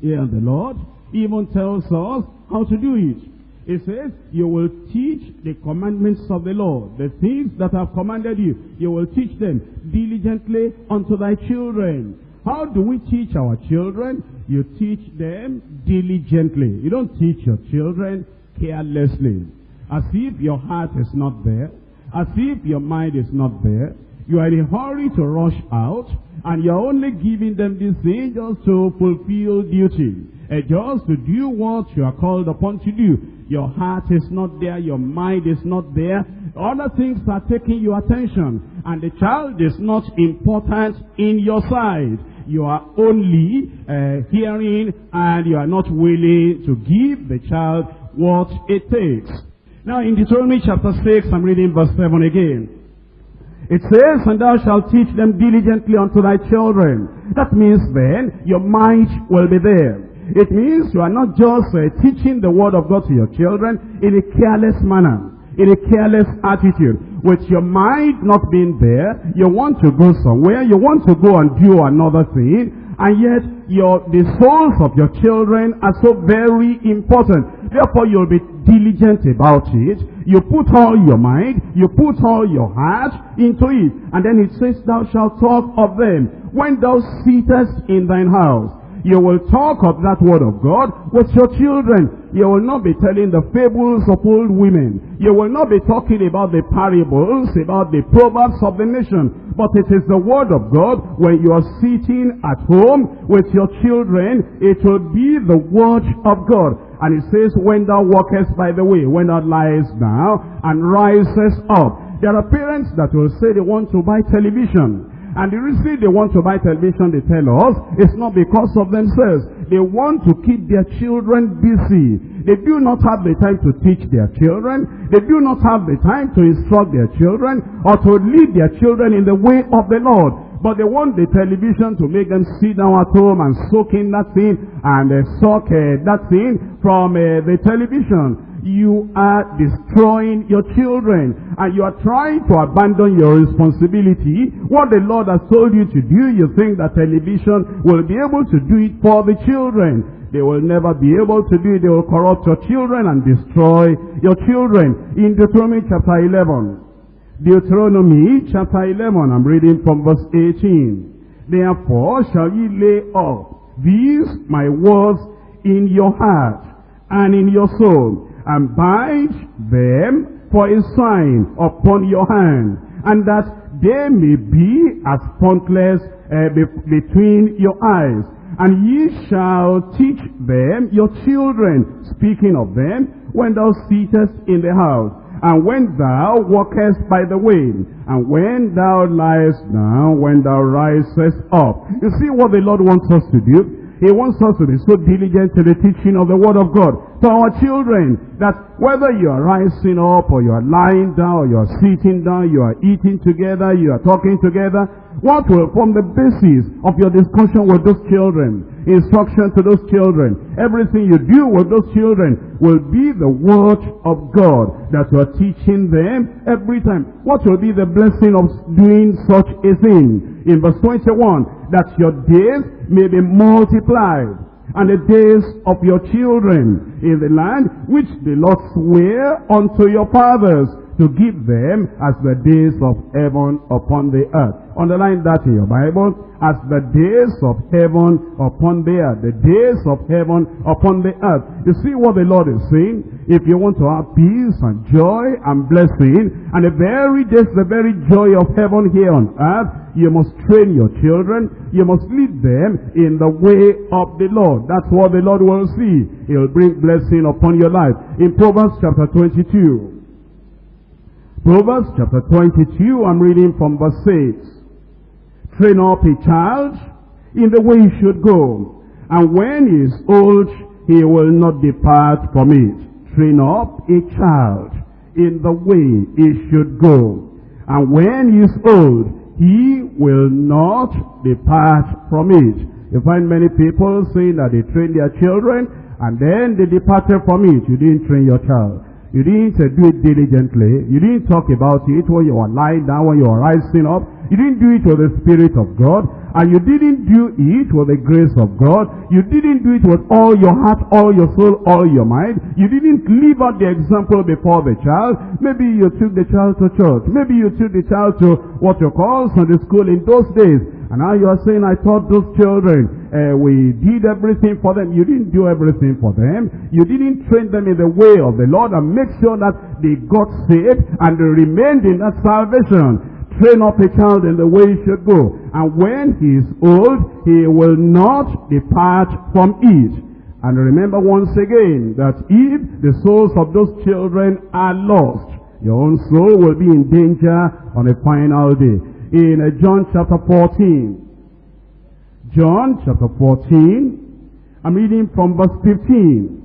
Here the Lord even tells us how to do it. It says, you will teach the commandments of the Lord, the things that I have commanded you. You will teach them diligently unto thy children. How do we teach our children? You teach them diligently. You don't teach your children carelessly. As if your heart is not there. As if your mind is not there. You are in a hurry to rush out. And you're only giving them these just to fulfill duty. Uh, just to do what you are called upon to do. Your heart is not there. Your mind is not there. Other things are taking your attention. And the child is not important in your sight. You are only uh, hearing and you are not willing to give the child what it takes. Now in Deuteronomy chapter 6, I'm reading verse 7 again. It says, and thou shalt teach them diligently unto thy children. That means then, your mind will be there. It means you are not just uh, teaching the word of God to your children in a careless manner, in a careless attitude. With your mind not being there, you want to go somewhere, you want to go and do another thing, and yet your the souls of your children are so very important. Therefore you'll be diligent about it. You put all your mind, you put all your heart into it. And then it says, thou shalt talk of them when thou sittest in thine house. You will talk of that word of God with your children. You will not be telling the fables of old women. You will not be talking about the parables, about the proverbs of the nation. But it is the word of God when you are sitting at home with your children. It will be the word of God. And it says, when thou walkest by the way, when thou liest down and risest up. There are parents that will say they want to buy television. And the reason they want to buy television, they tell us, is not because of themselves. They want to keep their children busy. They do not have the time to teach their children. They do not have the time to instruct their children or to lead their children in the way of the Lord. But they want the television to make them sit down at home and soak in that thing and uh, uh, that thing from uh, the television you are destroying your children and you are trying to abandon your responsibility. What the Lord has told you to do, you think that television will be able to do it for the children. They will never be able to do it. They will corrupt your children and destroy your children. In Deuteronomy chapter 11, Deuteronomy chapter 11, I'm reading from verse 18. Therefore shall ye lay up these my words in your heart and in your soul, and bind them for a sign upon your hand, and that they may be as frontlets uh, be between your eyes, And ye shall teach them your children, speaking of them, when thou sittest in the house, and when thou walkest by the way, and when thou liest down, when thou risest up. You see what the Lord wants us to do? He wants us to be so diligent to the teaching of the Word of God to our children that whether you are rising up or you are lying down or you are sitting down, you are eating together, you are talking together, what will form the basis of your discussion with those children? Instruction to those children. Everything you do with those children will be the Word of God that you are teaching them every time. What will be the blessing of doing such a thing? In verse 21, that your days may be multiplied and the days of your children in the land which the Lord sware unto your fathers to give them as the days of heaven upon the earth. Underline that in your Bible. As the days of heaven upon the earth. The days of heaven upon the earth. You see what the Lord is saying? If you want to have peace and joy and blessing, and the very days, the very joy of heaven here on earth, you must train your children. You must lead them in the way of the Lord. That's what the Lord will see. He'll bring blessing upon your life. In Proverbs chapter 22. Proverbs chapter 22, I'm reading from verse 6. Train up a child in the way he should go, and when he is old, he will not depart from it. Train up a child in the way he should go, and when he is old, he will not depart from it. You find many people saying that they train their children, and then they departed from it. You didn't train your child. You didn't uh, do it diligently. You didn't talk about it when you were lying down, when you were rising up. You didn't do it with the Spirit of God. And you didn't do it with the grace of God. You didn't do it with all your heart, all your soul, all your mind. You didn't live out the example before the child. Maybe you took the child to church. Maybe you took the child to what you call Sunday school in those days. And now you are saying, I taught those children, uh, we did everything for them. You didn't do everything for them. You didn't train them in the way of the Lord and make sure that they got saved and they remained in that salvation. Train up a child in the way he should go. And when he is old, he will not depart from it. And remember once again that if the souls of those children are lost, your own soul will be in danger on a final day in uh, John chapter 14. John chapter 14, I'm reading from verse 15.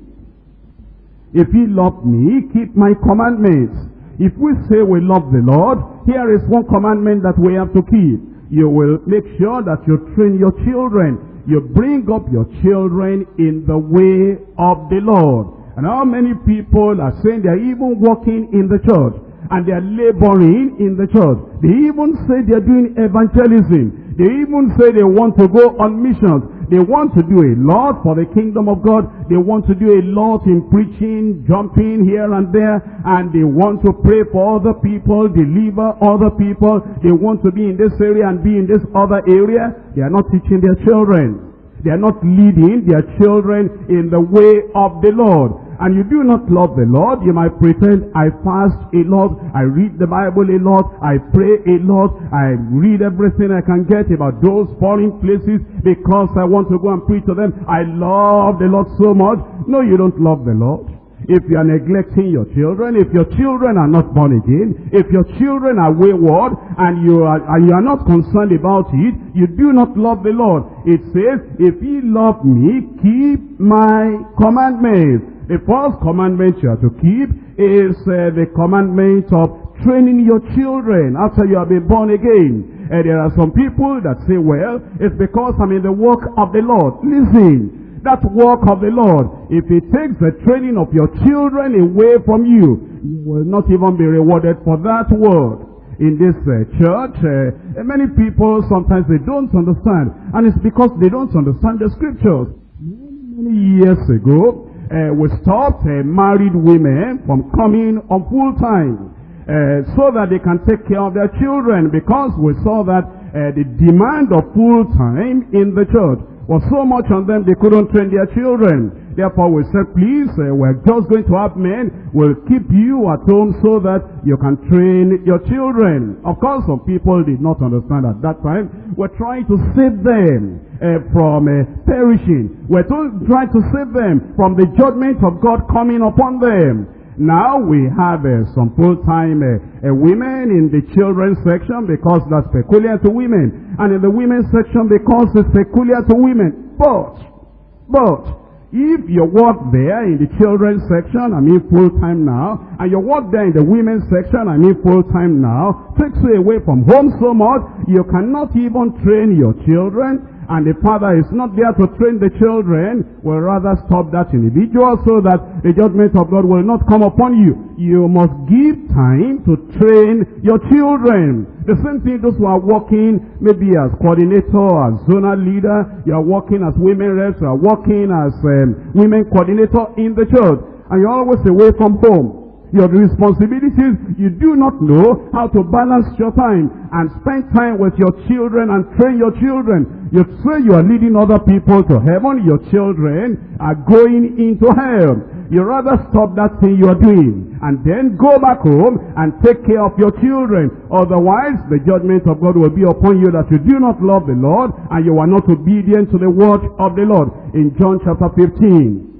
If ye love me, keep my commandments. If we say we love the Lord, here is one commandment that we have to keep. You will make sure that you train your children. You bring up your children in the way of the Lord. And how many people are saying they're even walking in the church and they are laboring in the church. They even say they are doing evangelism. They even say they want to go on missions. They want to do a lot for the kingdom of God. They want to do a lot in preaching, jumping here and there. And they want to pray for other people, deliver other people. They want to be in this area and be in this other area. They are not teaching their children. They are not leading their children in the way of the Lord and you do not love the Lord, you might pretend, I fast a lot, I read the Bible a lot, I pray a lot, I read everything I can get about those foreign places because I want to go and preach to them. I love the Lord so much. No, you don't love the Lord. If you are neglecting your children, if your children are not born again, if your children are wayward and you are, and you are not concerned about it, you do not love the Lord. It says, if ye love me, keep my commandments. The first commandment you have to keep is uh, the commandment of training your children after you have been born again. And there are some people that say, well, it's because I'm in the work of the Lord. Listen, that work of the Lord, if it takes the training of your children away from you, you will not even be rewarded for that work in this uh, church. Uh, many people, sometimes they don't understand. And it's because they don't understand the scriptures. Many, many years ago, uh, we stopped uh, married women from coming on full time uh, so that they can take care of their children because we saw that uh, the demand of full time in the church was so much on them they couldn't train their children. Therefore we said, please, uh, we're just going to have men. We'll keep you at home so that you can train your children. Of course, some people did not understand at that time. We're trying to save them uh, from uh, perishing. We're trying to save them from the judgment of God coming upon them. Now we have uh, some full-time uh, women in the children's section because that's peculiar to women. And in the women's section because it's peculiar to women. But, but, if you work there in the children's section, I mean full-time now, and you work there in the women's section, I mean full-time now, takes you away from home so much, you cannot even train your children, and the father is not there to train the children, will rather stop that individual so that the judgment of God will not come upon you. You must give time to train your children. The same thing those who are working maybe as coordinator, as zonal leader, you are working as women reps, you are working as um, women coordinator in the church, and you're always away from home your responsibilities, you do not know how to balance your time and spend time with your children and train your children. You say you are leading other people to heaven, your children are going into hell. You rather stop that thing you are doing and then go back home and take care of your children. Otherwise, the judgment of God will be upon you that you do not love the Lord and you are not obedient to the word of the Lord. In John chapter 15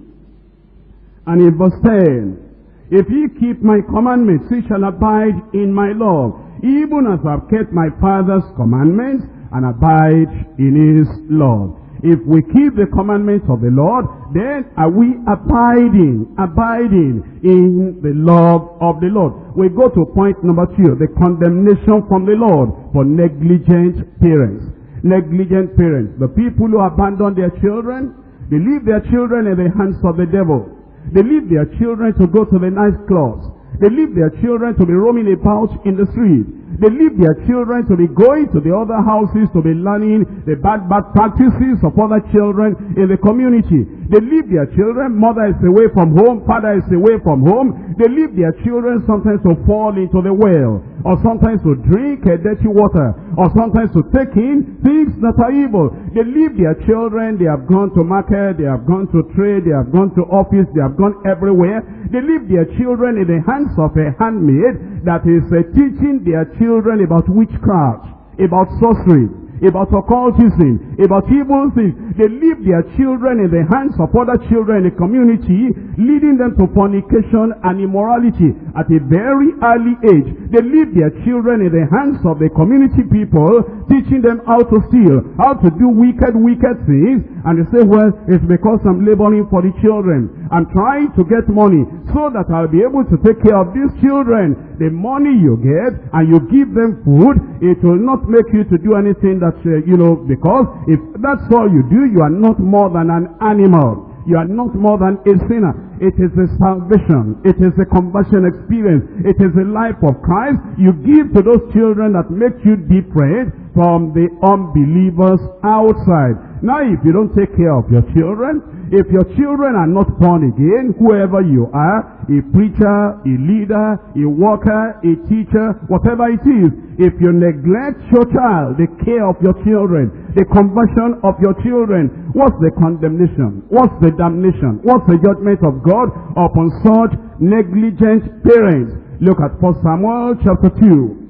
and in verse 10, if ye keep my commandments, ye shall abide in my love, even as I have kept my Father's commandments and abide in his love. If we keep the commandments of the Lord, then are we abiding, abiding in the love of the Lord. We go to point number two, the condemnation from the Lord for negligent parents. Negligent parents, the people who abandon their children, they leave their children in the hands of the devil. They leave their children to go to the nice clubs. They leave their children to be roaming about in the street. They leave their children to be going to the other houses to be learning the bad, bad practices of other children in the community. They leave their children, mother is away from home, father is away from home. They leave their children sometimes to fall into the well, or sometimes to drink a dirty water, or sometimes to take in things that are evil. They leave their children, they have gone to market, they have gone to trade, they have gone to office, they have gone everywhere. They leave their children in the hands of a handmaid that is uh, teaching their children about witchcraft, about sorcery, about occultism, about evil things. They leave their children in the hands of other children in the community, leading them to fornication and immorality at a very early age. They leave their children in the hands of the community people, teaching them how to steal, how to do wicked, wicked things. And they say, well, it's because I'm laboring for the children. I'm trying to get money so that I'll be able to take care of these children. The money you get and you give them food, it will not make you to do anything that, uh, you know, because if that's all you do, you are not more than an animal. You are not more than a sinner. It is a salvation. It is a conversion experience. It is a life of Christ. You give to those children that make you different from the unbelievers outside. Now if you don't take care of your children, if your children are not born again, whoever you are, a preacher, a leader, a worker, a teacher, whatever it is, if you neglect your child, the care of your children, the conversion of your children, what's the condemnation? What's the damnation? What's the judgment of God upon such negligent parents? Look at 1 Samuel chapter 2.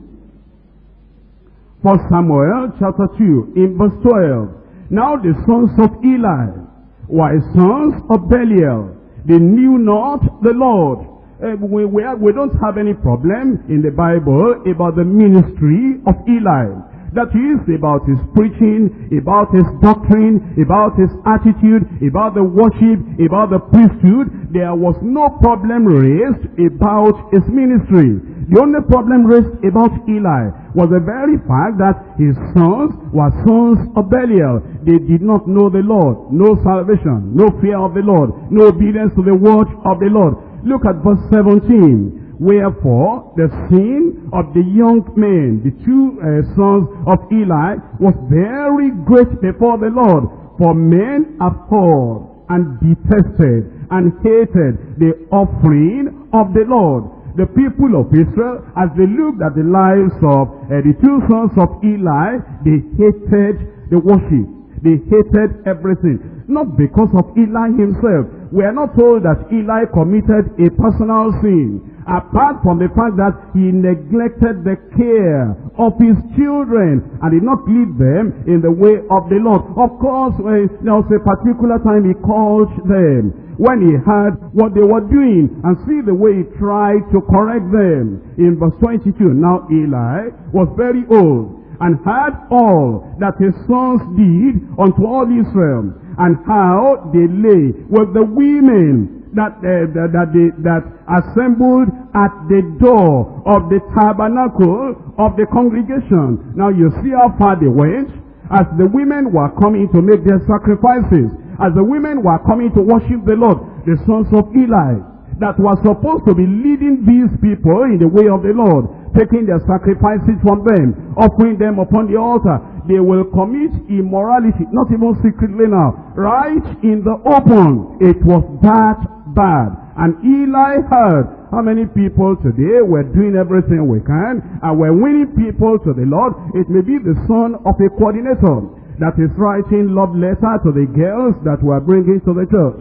1 Samuel chapter 2 in verse 12. Now the sons of Eli were sons of Belial. They knew not the Lord. Eh, we, we don't have any problem in the Bible about the ministry of Eli. That is about his preaching, about his doctrine, about his attitude, about the worship, about the priesthood. There was no problem raised about his ministry. The only problem raised about Eli was the very fact that his sons were sons of Belial. They did not know the Lord. No salvation, no fear of the Lord, no obedience to the word of the Lord. Look at verse 17. Wherefore, the sin of the young men, the two uh, sons of Eli, was very great before the Lord. For men abhorred and detested and hated the offering of the Lord. The people of Israel, as they looked at the lives of uh, the two sons of Eli, they hated the worship. They hated everything. Not because of Eli himself. We are not told that Eli committed a personal sin. Apart from the fact that he neglected the care of his children and did not lead them in the way of the Lord. Of course, when there was a particular time he called them when he heard what they were doing and see the way he tried to correct them. In verse 22, now Eli was very old and heard all that his sons did unto all Israel and how they lay with the women that, uh, that, that, that assembled at the door of the tabernacle of the congregation. Now you see how far they went as the women were coming to make their sacrifices, as the women were coming to worship the Lord, the sons of Eli, that were supposed to be leading these people in the way of the Lord, taking their sacrifices from them, offering them upon the altar, they will commit immorality, not even secretly now, right in the open. It was that bad. And Eli heard how many people today were doing everything we can and we're winning people to the Lord. It may be the son of a coordinator that is writing love letter to the girls that we're bringing to the church.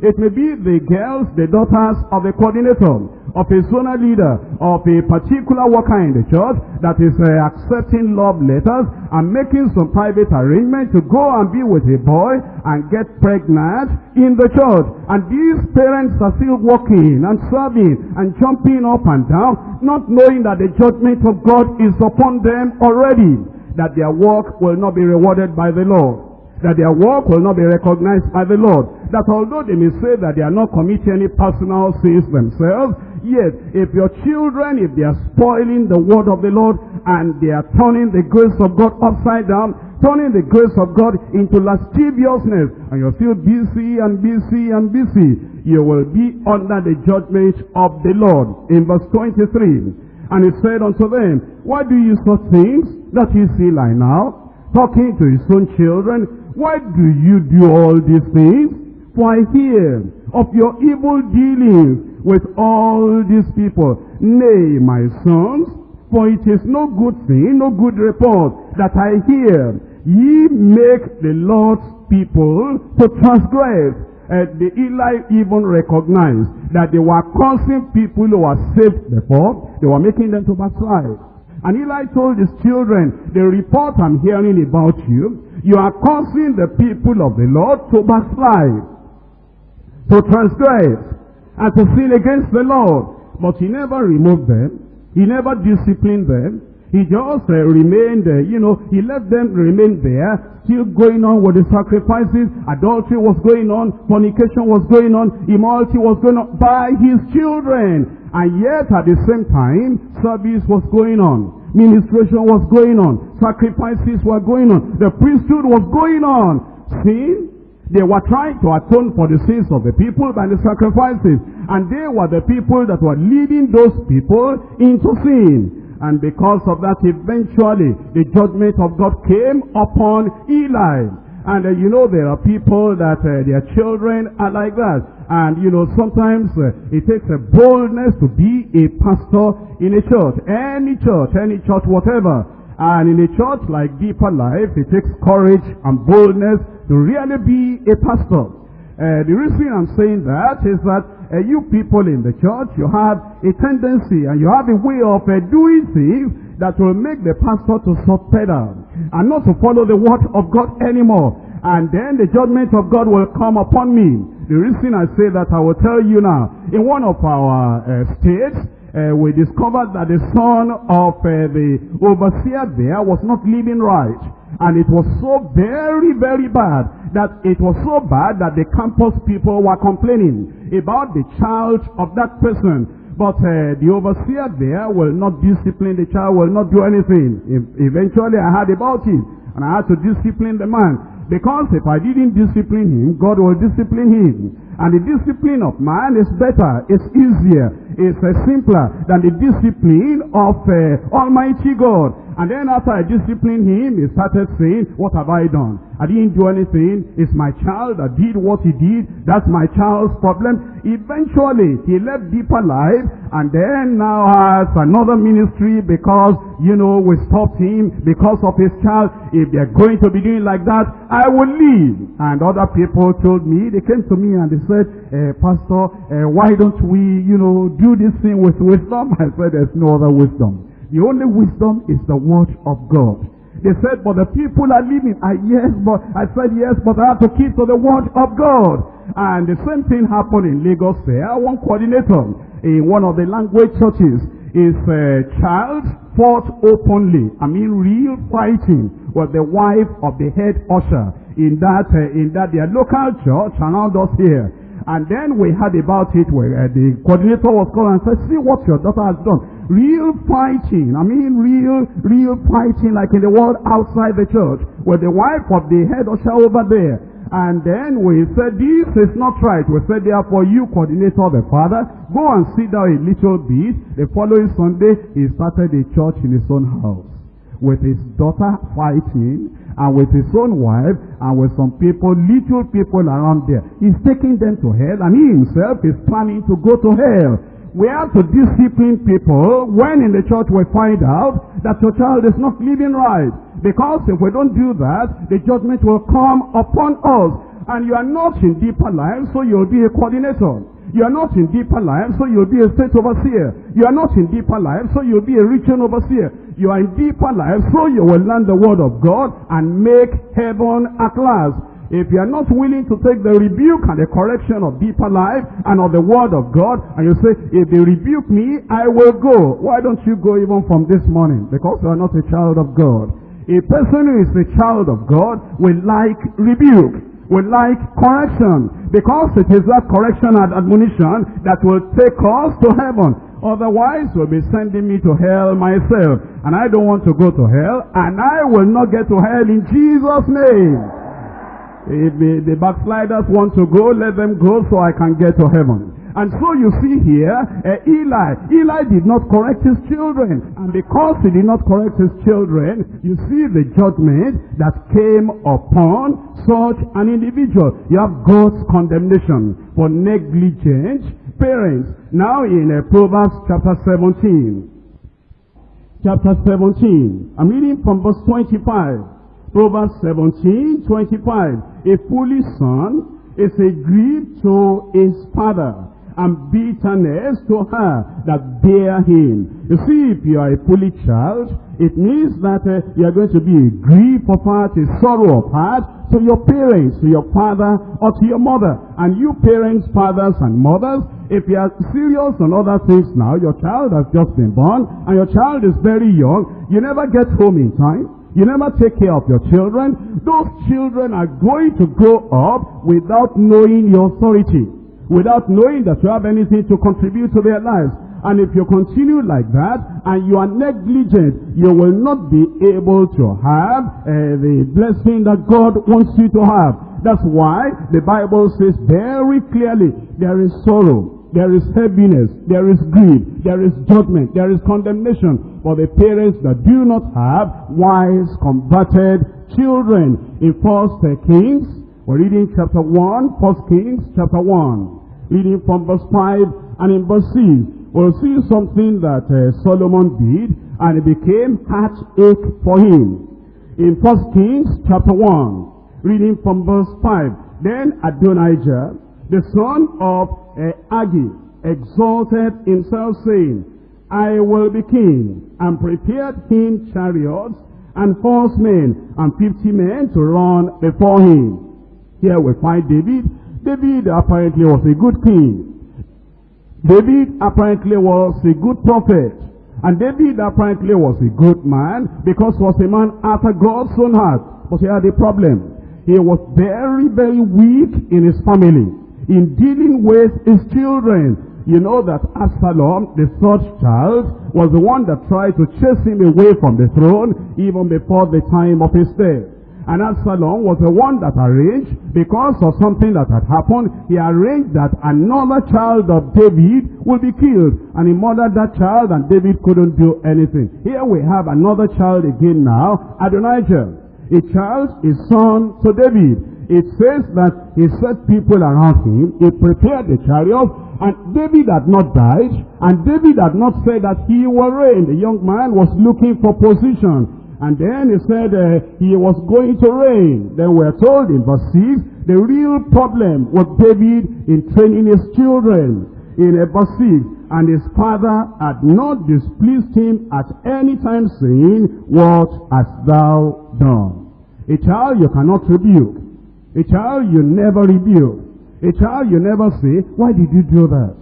It may be the girls, the daughters of the coordinator, of a zonal leader, of a particular worker in the church that is uh, accepting love letters and making some private arrangement to go and be with a boy and get pregnant in the church. And these parents are still working and serving and jumping up and down, not knowing that the judgment of God is upon them already, that their work will not be rewarded by the Lord that their work will not be recognized by the Lord. That although they may say that they are not committing any personal sins themselves, yet if your children, if they are spoiling the word of the Lord and they are turning the grace of God upside down, turning the grace of God into lasciviousness, and you're still busy and busy and busy, you will be under the judgment of the Lord. In verse 23, and he said unto them, Why do you such things that you see like now? Talking to his own children, why do you do all these things? For I hear of your evil dealings with all these people. Nay, my sons, for it is no good thing, no good report that I hear. Ye make the Lord's people to transgress. Uh, the Eli even recognized that they were causing people who were saved before, they were making them to backslide. And Eli told his children, the report I'm hearing about you, you are causing the people of the Lord to backslide, to transgress, and to sin against the Lord. But he never removed them. He never disciplined them. He just uh, remained, uh, you know, he let them remain there, still going on with the sacrifices. Adultery was going on, fornication was going on, immorality was going on by his children. And yet at the same time, service was going on. Ministration was going on. Sacrifices were going on. The priesthood was going on. Sin, they were trying to atone for the sins of the people by the sacrifices. And they were the people that were leading those people into sin. And because of that, eventually, the judgment of God came upon Eli. And uh, you know, there are people that uh, their children are like that. And you know, sometimes uh, it takes a boldness to be a pastor in a church. Any church, any church, whatever. And in a church like Deeper Life, it takes courage and boldness to really be a pastor. Uh, the reason I'm saying that is that uh, you people in the church, you have a tendency and you have a way of uh, doing things that will make the pastor to soft pedal and not to follow the word of God anymore. And then the judgment of God will come upon me. The reason I say that, I will tell you now. In one of our uh, states, uh, we discovered that the son of uh, the overseer there was not living right. And it was so very, very bad that it was so bad that the campus people were complaining about the child of that person. But uh, the overseer there will not discipline the child, will not do anything. eventually I heard about it. And I had to discipline the man. Because if I didn't discipline him, God will discipline him. And the discipline of man is better, it's easier, it's uh, simpler than the discipline of uh, Almighty God. And then after I disciplined him, he started saying, what have I done? I didn't do anything. It's my child that did what he did. That's my child's problem. Eventually, he left deeper life and then now has another ministry because, you know, we stopped him because of his child. If they're going to be doing like that, I will leave. And other people told me, they came to me and they said, uh, Pastor, uh, why don't we, you know, do this thing with wisdom? I said, there's no other wisdom. The only wisdom is the word of God. They said, but the people are living. I yes, but I said yes, but I have to keep to the word of God. And the same thing happened in Lagos there. One coordinator in one of the language churches, his uh, child fought openly. I mean, real fighting with the wife of the head usher in that uh, in that their local church around us here. And then we heard about it where uh, the coordinator was called and said, see what your daughter has done. Real fighting. I mean real, real fighting like in the world outside the church. With the wife of the head usher over there. And then we said, this is not right. We said, therefore, you coordinator, the father, go and sit down a little bit. The following Sunday, he started a church in his own house. With his daughter fighting, and with his own wife, and with some people, little people around there. He's taking them to hell, and he himself is planning to go to hell. We have to discipline people when in the church we find out that your child is not living right. Because if we don't do that, the judgment will come upon us. And you are not in deeper life, so you'll be a coordinator. You are not in deeper life, so you'll be a state overseer. You are not in deeper life, so you'll be a region overseer. You are in deeper life, so you will learn the word of God and make heaven at last. If you are not willing to take the rebuke and the correction of deeper life and of the word of God, and you say, if they rebuke me, I will go. Why don't you go even from this morning? Because you are not a child of God. A person who is a child of God will like rebuke, will like correction, because it is that correction and admonition that will take us to heaven. Otherwise, will be sending me to hell myself. And I don't want to go to hell, and I will not get to hell in Jesus' name. If the backsliders want to go, let them go so I can get to heaven. And so you see here, uh, Eli, Eli did not correct his children. And because he did not correct his children, you see the judgment that came upon such an individual. You have God's condemnation for negligent parents. Now in uh, Proverbs chapter 17. Chapter 17. I'm reading from verse 25. Proverbs 17, 25. A foolish son is a grief to his father and bitterness to her that bear him. You see, if you are a foolish child, it means that uh, you are going to be a grief of heart, a sorrow of heart to your parents, to your father or to your mother. And you parents, fathers and mothers, if you are serious on other things now, your child has just been born and your child is very young, you never get home in time. You never take care of your children. Those children are going to grow up without knowing your authority. Without knowing that you have anything to contribute to their lives. And if you continue like that, and you are negligent, you will not be able to have uh, the blessing that God wants you to have. That's why the Bible says very clearly, there is sorrow there is heaviness, there is grief, there is judgment, there is condemnation for the parents that do not have wise, converted children. In First Kings, we're reading chapter 1, First Kings chapter 1, reading from verse 5 and in verse 6. We'll see something that uh, Solomon did and it became heartache for him. In First Kings chapter 1, reading from verse 5. Then Adonijah, the son of uh, Haggith, exalted himself, saying, I will be king, and prepared him chariots and horsemen and fifty men to run before him. Here we find David. David apparently was a good king. David apparently was a good prophet. And David apparently was a good man because he was a man after God's own heart. But he had a problem. He was very, very weak in his family in dealing with his children. You know that Absalom, the third child, was the one that tried to chase him away from the throne even before the time of his death. And Absalom was the one that arranged, because of something that had happened, he arranged that another child of David will be killed. And he murdered that child and David couldn't do anything. Here we have another child again now, Adonijah. A child, a son to David. It says that he set people around him, he prepared the chariot, and David had not died, and David had not said that he will reign. The young man was looking for position. And then he said uh, he was going to reign. Then we're told in verse 6, the real problem was David in training his children. In uh, verse 6, and his father had not displeased him at any time saying, What hast thou done? A child you cannot rebuke. A child you never rebuke. A child you never say, why did you do that?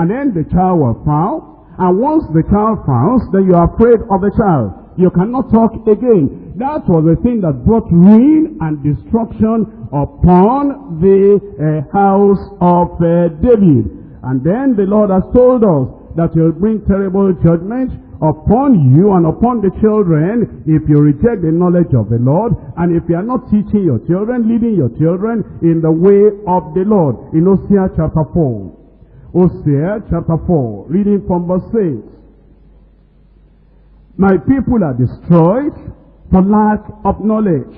And then the child will frown. And once the child frowns, then you are afraid of the child. You cannot talk again. That was the thing that brought ruin and destruction upon the uh, house of uh, David. And then the Lord has told us that he'll bring terrible judgment upon you and upon the children if you reject the knowledge of the Lord and if you are not teaching your children, leading your children in the way of the Lord. In Hosea chapter 4. Hosea chapter 4, reading from verse 6. My people are destroyed for lack of knowledge.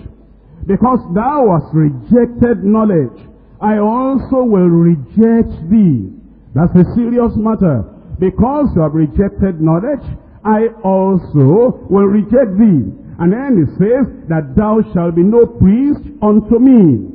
Because thou hast rejected knowledge, I also will reject thee. That's a serious matter. Because you have rejected knowledge, I also will reject thee. And then it says that thou shalt be no priest unto me.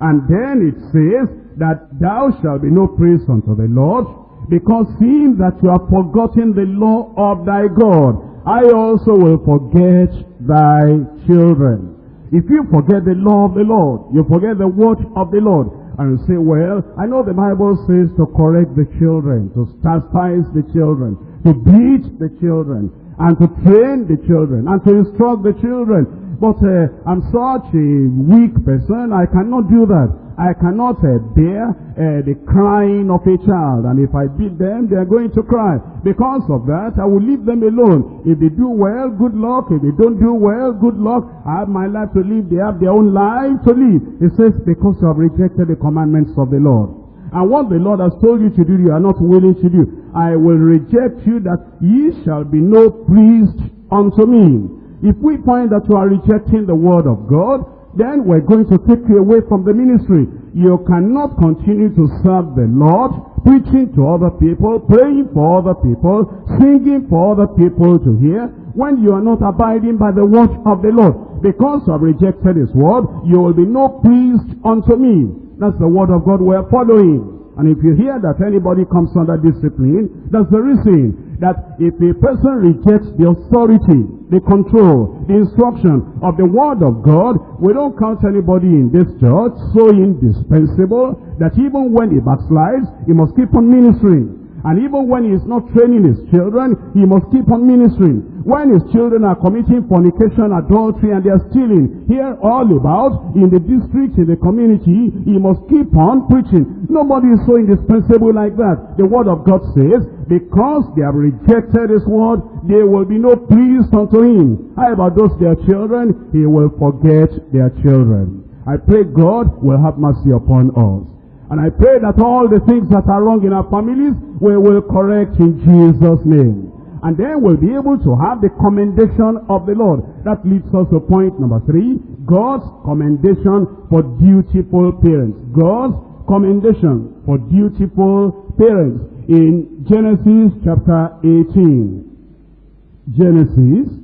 And then it says that thou shalt be no priest unto the Lord, because seeing that you have forgotten the law of thy God, I also will forget thy children. If you forget the law of the Lord, you forget the word of the Lord, and say, well, I know the Bible says to correct the children, to chastise the children, to beat the children, and to train the children, and to instruct the children. But uh, I'm such a weak person, I cannot do that. I cannot uh, bear uh, the crying of a child. And if I beat them, they are going to cry. Because of that, I will leave them alone. If they do well, good luck. If they don't do well, good luck. I have my life to live. They have their own life to live. It says, because you have rejected the commandments of the Lord. And what the Lord has told you to do, you are not willing to do. I will reject you that ye shall be no priest unto me. If we find that you are rejecting the word of God, then we're going to take you away from the ministry. You cannot continue to serve the Lord, preaching to other people, praying for other people, singing for other people to hear, when you are not abiding by the word of the Lord. Because you have rejected his word, you will be no priest unto me. That's the word of God we're following. And if you hear that anybody comes under discipline, that's the reason that if a person rejects the authority, the control, the instruction of the word of God, we don't count anybody in this church so indispensable that even when he backslides, he must keep on ministering. And even when he is not training his children, he must keep on ministering. When his children are committing fornication, adultery, and they are stealing, hear all about, in the district, in the community, he must keep on preaching. Nobody is so indispensable like that. The word of God says, because they have rejected his word, there will be no priest unto him. How about those their children? He will forget their children. I pray God will have mercy upon us. And I pray that all the things that are wrong in our families, we will correct in Jesus' name. And then we'll be able to have the commendation of the Lord. That leads us to point number three. God's commendation for dutiful parents. God's commendation for dutiful parents. In Genesis chapter 18. Genesis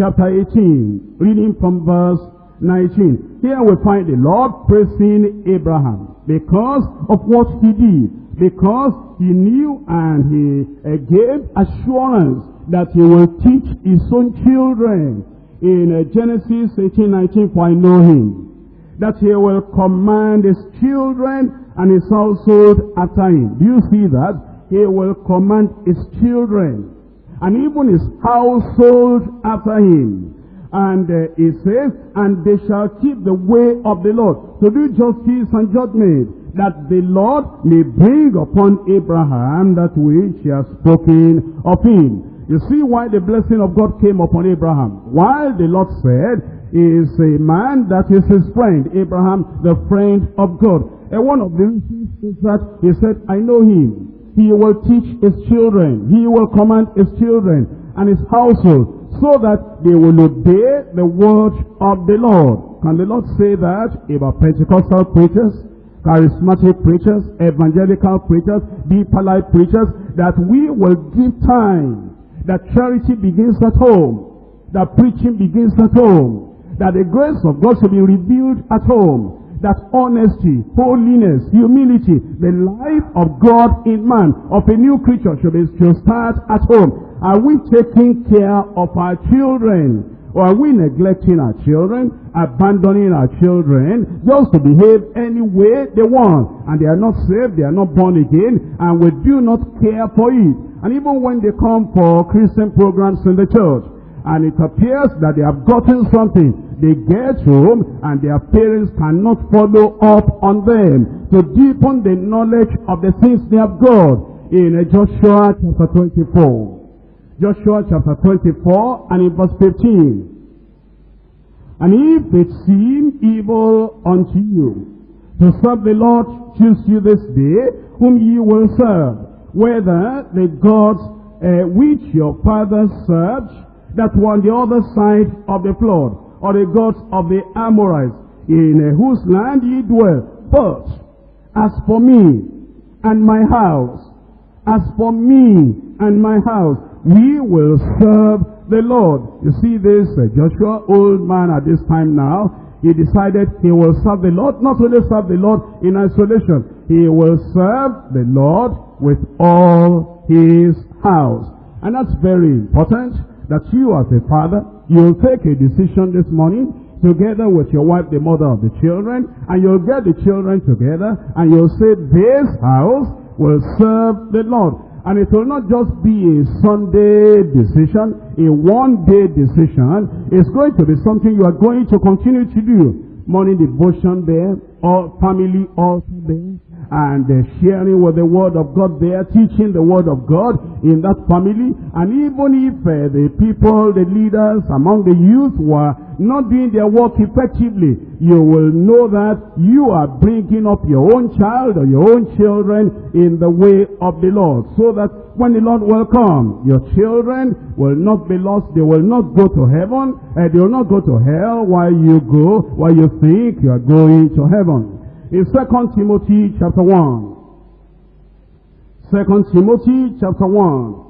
chapter 18. Reading from verse 19. Here we find the Lord praising Abraham because of what he did. Because he knew and he uh, gave assurance that he will teach his own children. In uh, Genesis 18, 19, for I know him. That he will command his children and his household after him. Do you see that? He will command his children and even his household after him. And uh, says, and they shall keep the way of the Lord to do justice and judgment, that the Lord may bring upon Abraham that which he has spoken of him. You see why the blessing of God came upon Abraham. While the Lord said is a man that is his friend. Abraham, the friend of God. And one of the reasons is that he said, I know him. He will teach his children. He will command his children and his household so that they will obey the word of the Lord. Can the Lord say that about Pentecostal preachers, charismatic preachers, evangelical preachers, deeper life preachers, that we will give time, that charity begins at home, that preaching begins at home, that the grace of God should be revealed at home, that honesty, holiness, humility, the life of God in man, of a new creature should, be, should start at home. Are we taking care of our children? Or are we neglecting our children, abandoning our children, just to behave any way they want? And they are not saved, they are not born again, and we do not care for it. And even when they come for Christian programs in the church, and it appears that they have gotten something, they get home and their parents cannot follow up on them to deepen the knowledge of the things they have got. In Joshua chapter 24. Joshua chapter 24 and in verse 15. And if it seem evil unto you to serve the Lord, choose you this day whom ye will serve, whether the gods uh, which your fathers served that were on the other side of the flood, or the gods of the Amorites, in whose land ye dwell. But as for me and my house, as for me and my house, we will serve the Lord. You see this uh, Joshua, old man at this time now, he decided he will serve the Lord, not only serve the Lord in isolation, he will serve the Lord with all his house. And that's very important that you as a father, you'll take a decision this morning together with your wife, the mother of the children, and you'll get the children together and you'll say, this house will serve the Lord. And it will not just be a Sunday decision, a one-day decision. It's going to be something you are going to continue to do. Morning devotion there, or family also there, and sharing with the word of God there, teaching the word of God in that family. And even if uh, the people, the leaders among the youth were not doing their work effectively, you will know that you are bringing up your own child or your own children in the way of the Lord. So that when the Lord will come, your children will not be lost. They will not go to heaven. And they will not go to hell while you go, while you think you are going to heaven. In 2 Timothy chapter 1. 2 Timothy chapter 1.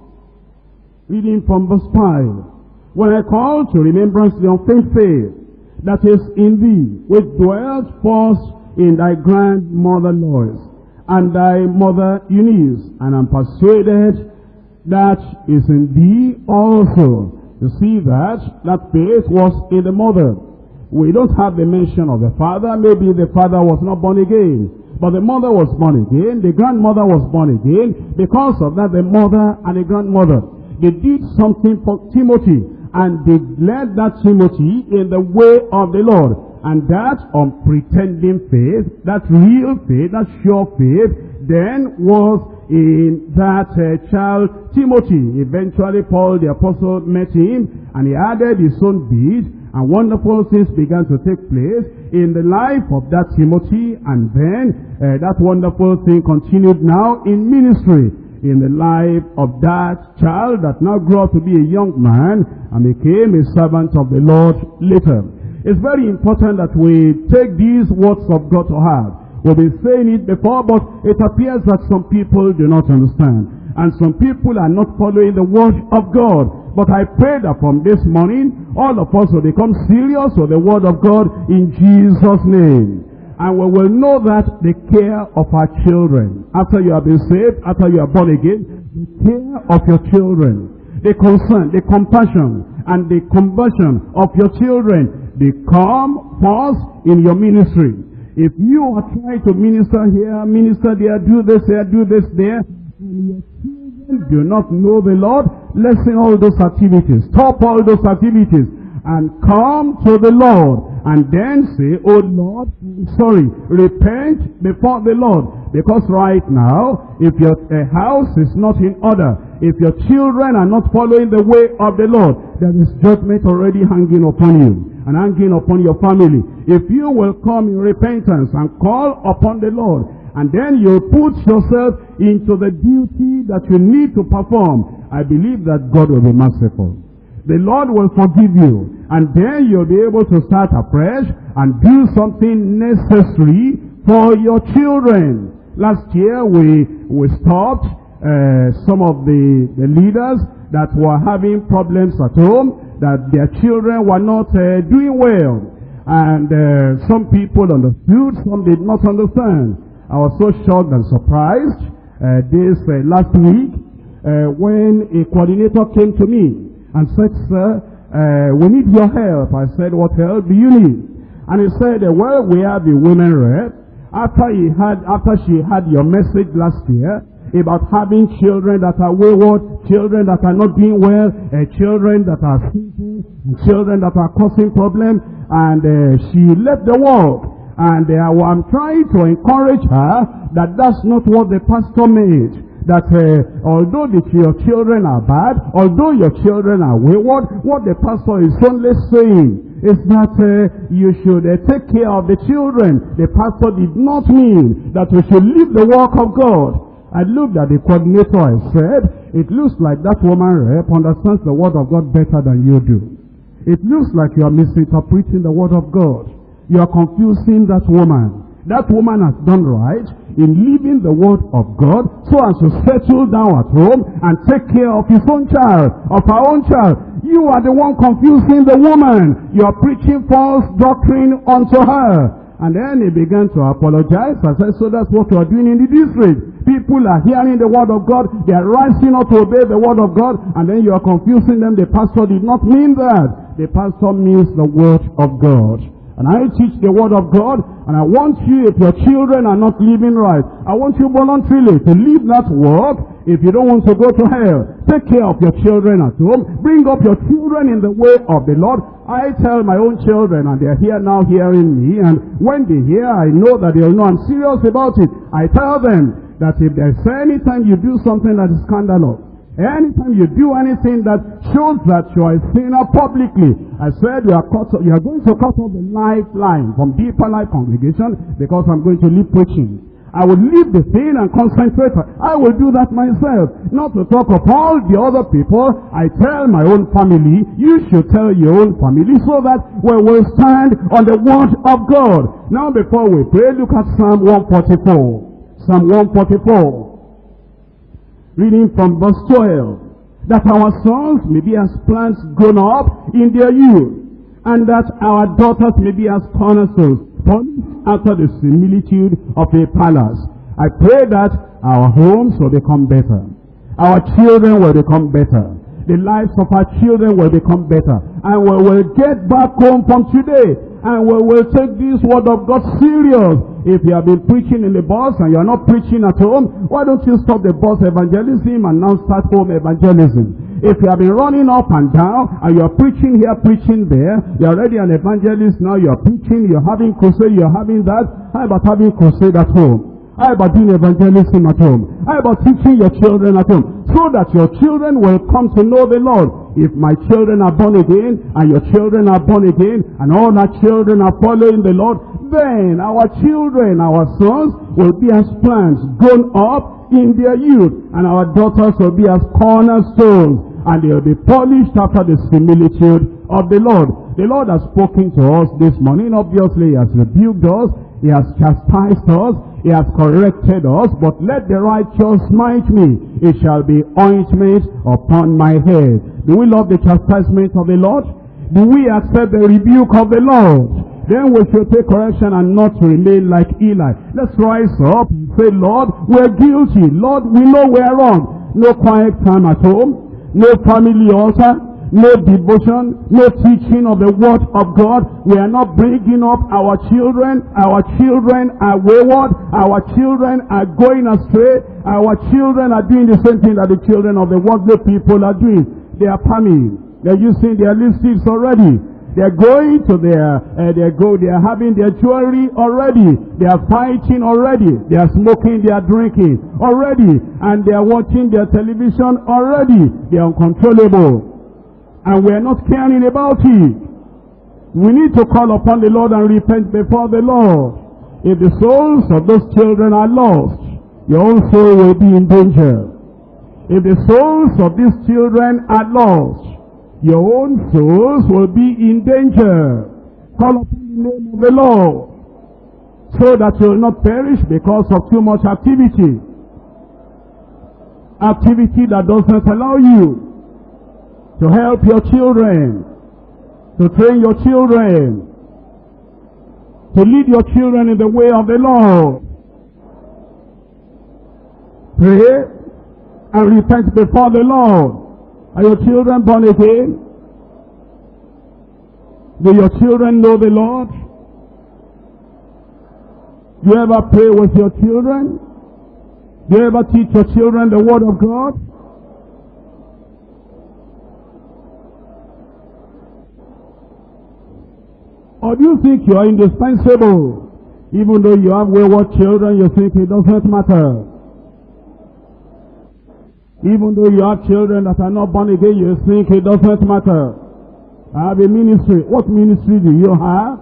Reading from verse 5. When I call to remembrance the unfeigned faith that is in thee, which dwelt first in thy grandmother Lois, and thy mother Eunice, and am persuaded that is in thee also. You see that? That faith was in the mother. We don't have the mention of the father. Maybe the father was not born again. But the mother was born again. The grandmother was born again. Because of that, the mother and the grandmother, they did something for Timothy. And they led that Timothy in the way of the Lord. And that unpretending faith, that real faith, that sure faith, then was in that uh, child Timothy. Eventually Paul the apostle met him and he added his own bead and wonderful things began to take place in the life of that Timothy and then uh, that wonderful thing continued now in ministry in the life of that child that now grew up to be a young man and became a servant of the Lord later. It's very important that we take these words of God to heart. We've been saying it before, but it appears that some people do not understand. And some people are not following the word of God. But I pray that from this morning, all of us will become serious with the word of God in Jesus' name. And we will know that the care of our children, after you have been saved, after you are born again, the care of your children, the concern, the compassion, and the conversion of your children become first in your ministry. If you are trying to minister here, minister there, do this here, do this there, do not know the Lord, lessen all those activities, stop all those activities, and come to the Lord, and then say, Oh Lord, sorry, repent before the Lord. Because right now, if your uh, house is not in order, if your children are not following the way of the Lord, there is judgment already hanging upon you. and hanging upon your family. If you will come in repentance and call upon the Lord, and then you put yourself into the duty that you need to perform, I believe that God will be merciful. The Lord will forgive you, and then you'll be able to start afresh and do something necessary for your children. Last year we, we stopped uh, some of the, the leaders that were having problems at home, that their children were not uh, doing well. And uh, some people understood, some did not understand. I was so shocked and surprised uh, this uh, last week uh, when a coordinator came to me and said, Sir, uh, we need your help. I said, what help do you need? And he said, well, we have the women rep after he had, after she had your message last year about having children that are wayward, children that are not doing well, uh, children that are sinful, children that are causing problems, and uh, she left the world. And uh, I'm trying to encourage her that that's not what the pastor made that uh, although the, your children are bad, although your children are wayward, what the pastor is only saying is that uh, you should uh, take care of the children. The pastor did not mean that we should leave the work of God. I looked at the coordinator I said, it looks like that woman rep understands the word of God better than you do. It looks like you are misinterpreting the word of God. You are confusing that woman. That woman has done right in leaving the word of God so as to settle down at home and take care of his own child, of her own child. You are the one confusing the woman. You are preaching false doctrine unto her. And then he began to apologize. I said, so that's what you are doing in the district. People are hearing the word of God. They are rising up to obey the word of God. And then you are confusing them. The pastor did not mean that. The pastor means the word of God. And I teach the word of God, and I want you, if your children are not living right, I want you voluntarily to leave that work if you don't want to go to hell. Take care of your children at home. Bring up your children in the way of the Lord. I tell my own children, and they're here now hearing me, and when they hear, I know that they'll know I'm serious about it. I tell them that if there's any time you do something that is scandalous, Eh, anytime you do anything that shows that you are a sinner publicly, I said you are, cut, you are going to cut off the lifeline from Deeper Life Congregation because I'm going to leave preaching. I will leave the thing and concentrate. I will do that myself. Not to talk of all the other people. I tell my own family, you should tell your own family so that we will stand on the word of God. Now before we pray, look at Psalm 144. Psalm 144 reading from verse 12, that our sons may be as plants grown up in their youth, and that our daughters may be as cornerstones, after the similitude of a palace. I pray that our homes will become better. Our children will become better. The lives of our children will become better. And we will get back home from today and we will take this word of God serious. If you have been preaching in the bus and you are not preaching at home, why don't you stop the bus evangelism and now start home evangelism? If you have been running up and down and you are preaching here, preaching there, you are already an evangelist now, you are preaching, you are having crusade, you are having that, how about having crusade at home? How about doing evangelism at home? How about teaching your children at home? So that your children will come to know the Lord. If my children are born again, and your children are born again, and all our children are following the Lord, then our children, our sons, will be as plants grown up in their youth, and our daughters will be as cornerstones, and they will be polished after the similitude of the Lord. The Lord has spoken to us this morning. Obviously, He has rebuked us. He has chastised us. He has corrected us, but let the righteous smite me. It shall be ointment upon my head. Do we love the chastisement of the Lord? Do we accept the rebuke of the Lord? Then we should take correction and not remain like Eli. Let's rise up and say, Lord, we're guilty. Lord, we know we're wrong. No quiet time at home. No family altar no devotion, no teaching of the word of God. We are not bringing up our children. Our children are wayward. Our children are going astray. Our children are doing the same thing that the children of the worldly people are doing. They are palming. They're using their lipsticks already. They're going to their, uh, they go, they are having their jewelry already. They are fighting already. They are smoking, they are drinking already. And they are watching their television already. They are uncontrollable and we are not caring about it. We need to call upon the Lord and repent before the Lord. If the souls of those children are lost, your own soul will be in danger. If the souls of these children are lost, your own souls will be in danger. Call upon the name of the Lord so that you will not perish because of too much activity. Activity that doesn't allow you to help your children, to train your children, to lead your children in the way of the Lord. Pray and repent before the Lord. Are your children born again? Do your children know the Lord? Do you ever pray with your children? Do you ever teach your children the Word of God? Or do you think you are indispensable? Even though you have wayward children, you think it doesn't matter. Even though you have children that are not born again, you think it doesn't matter. I have a ministry. What ministry do you have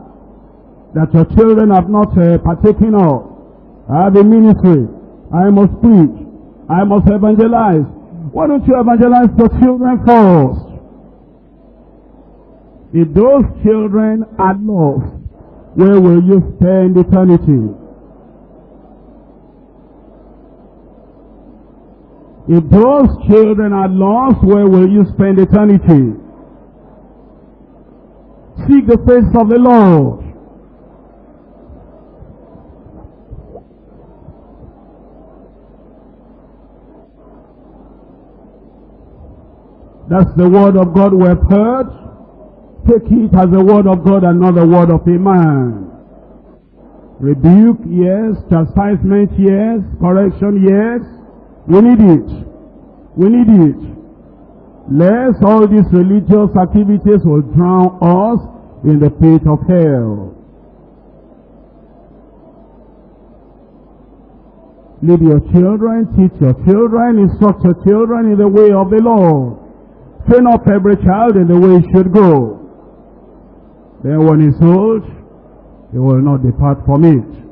that your children have not uh, partaken of? I have a ministry. I must preach. I must evangelize. Why don't you evangelize the children first? If those children are lost, where will you spend eternity? If those children are lost, where will you spend eternity? Seek the face of the Lord. That's the word of God we have heard. Take it as the word of God and not the word of a man. Rebuke, yes. Chastisement, yes. Correction, yes. We need it. We need it. Lest all these religious activities will drown us in the pit of hell. Lead your children, teach your children, instruct your children in the way of the Lord. Train up every child in the way he should go. Then when he's old, he will not depart from it.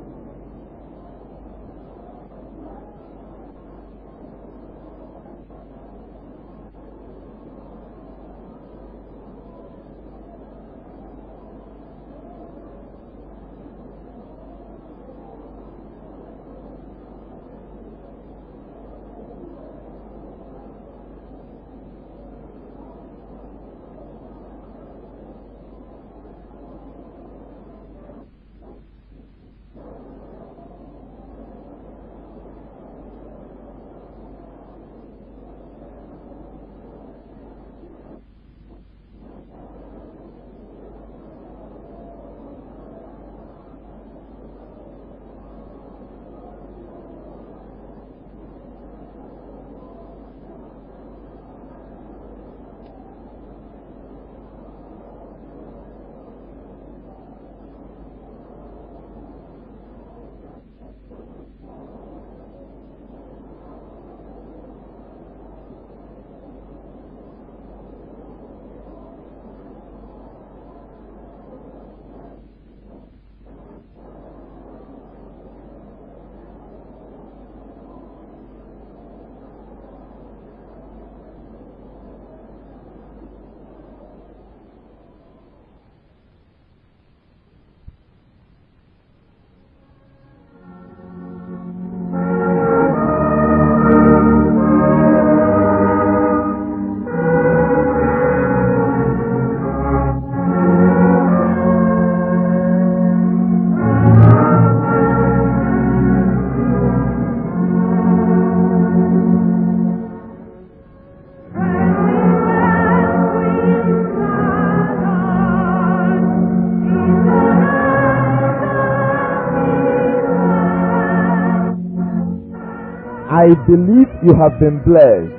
Believe you have been blessed.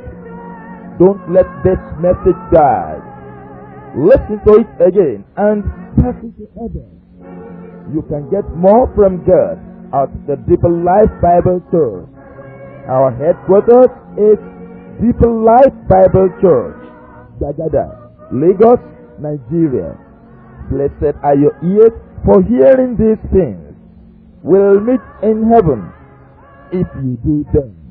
Don't let this message die. Listen to it again and pass it to others. You can get more from God at the Deeper Life Bible Church. Our headquarters is Deeper Life Bible Church, Gbagada, Lagos, Nigeria. Blessed are your ears for hearing these things. We'll meet in heaven if you do them.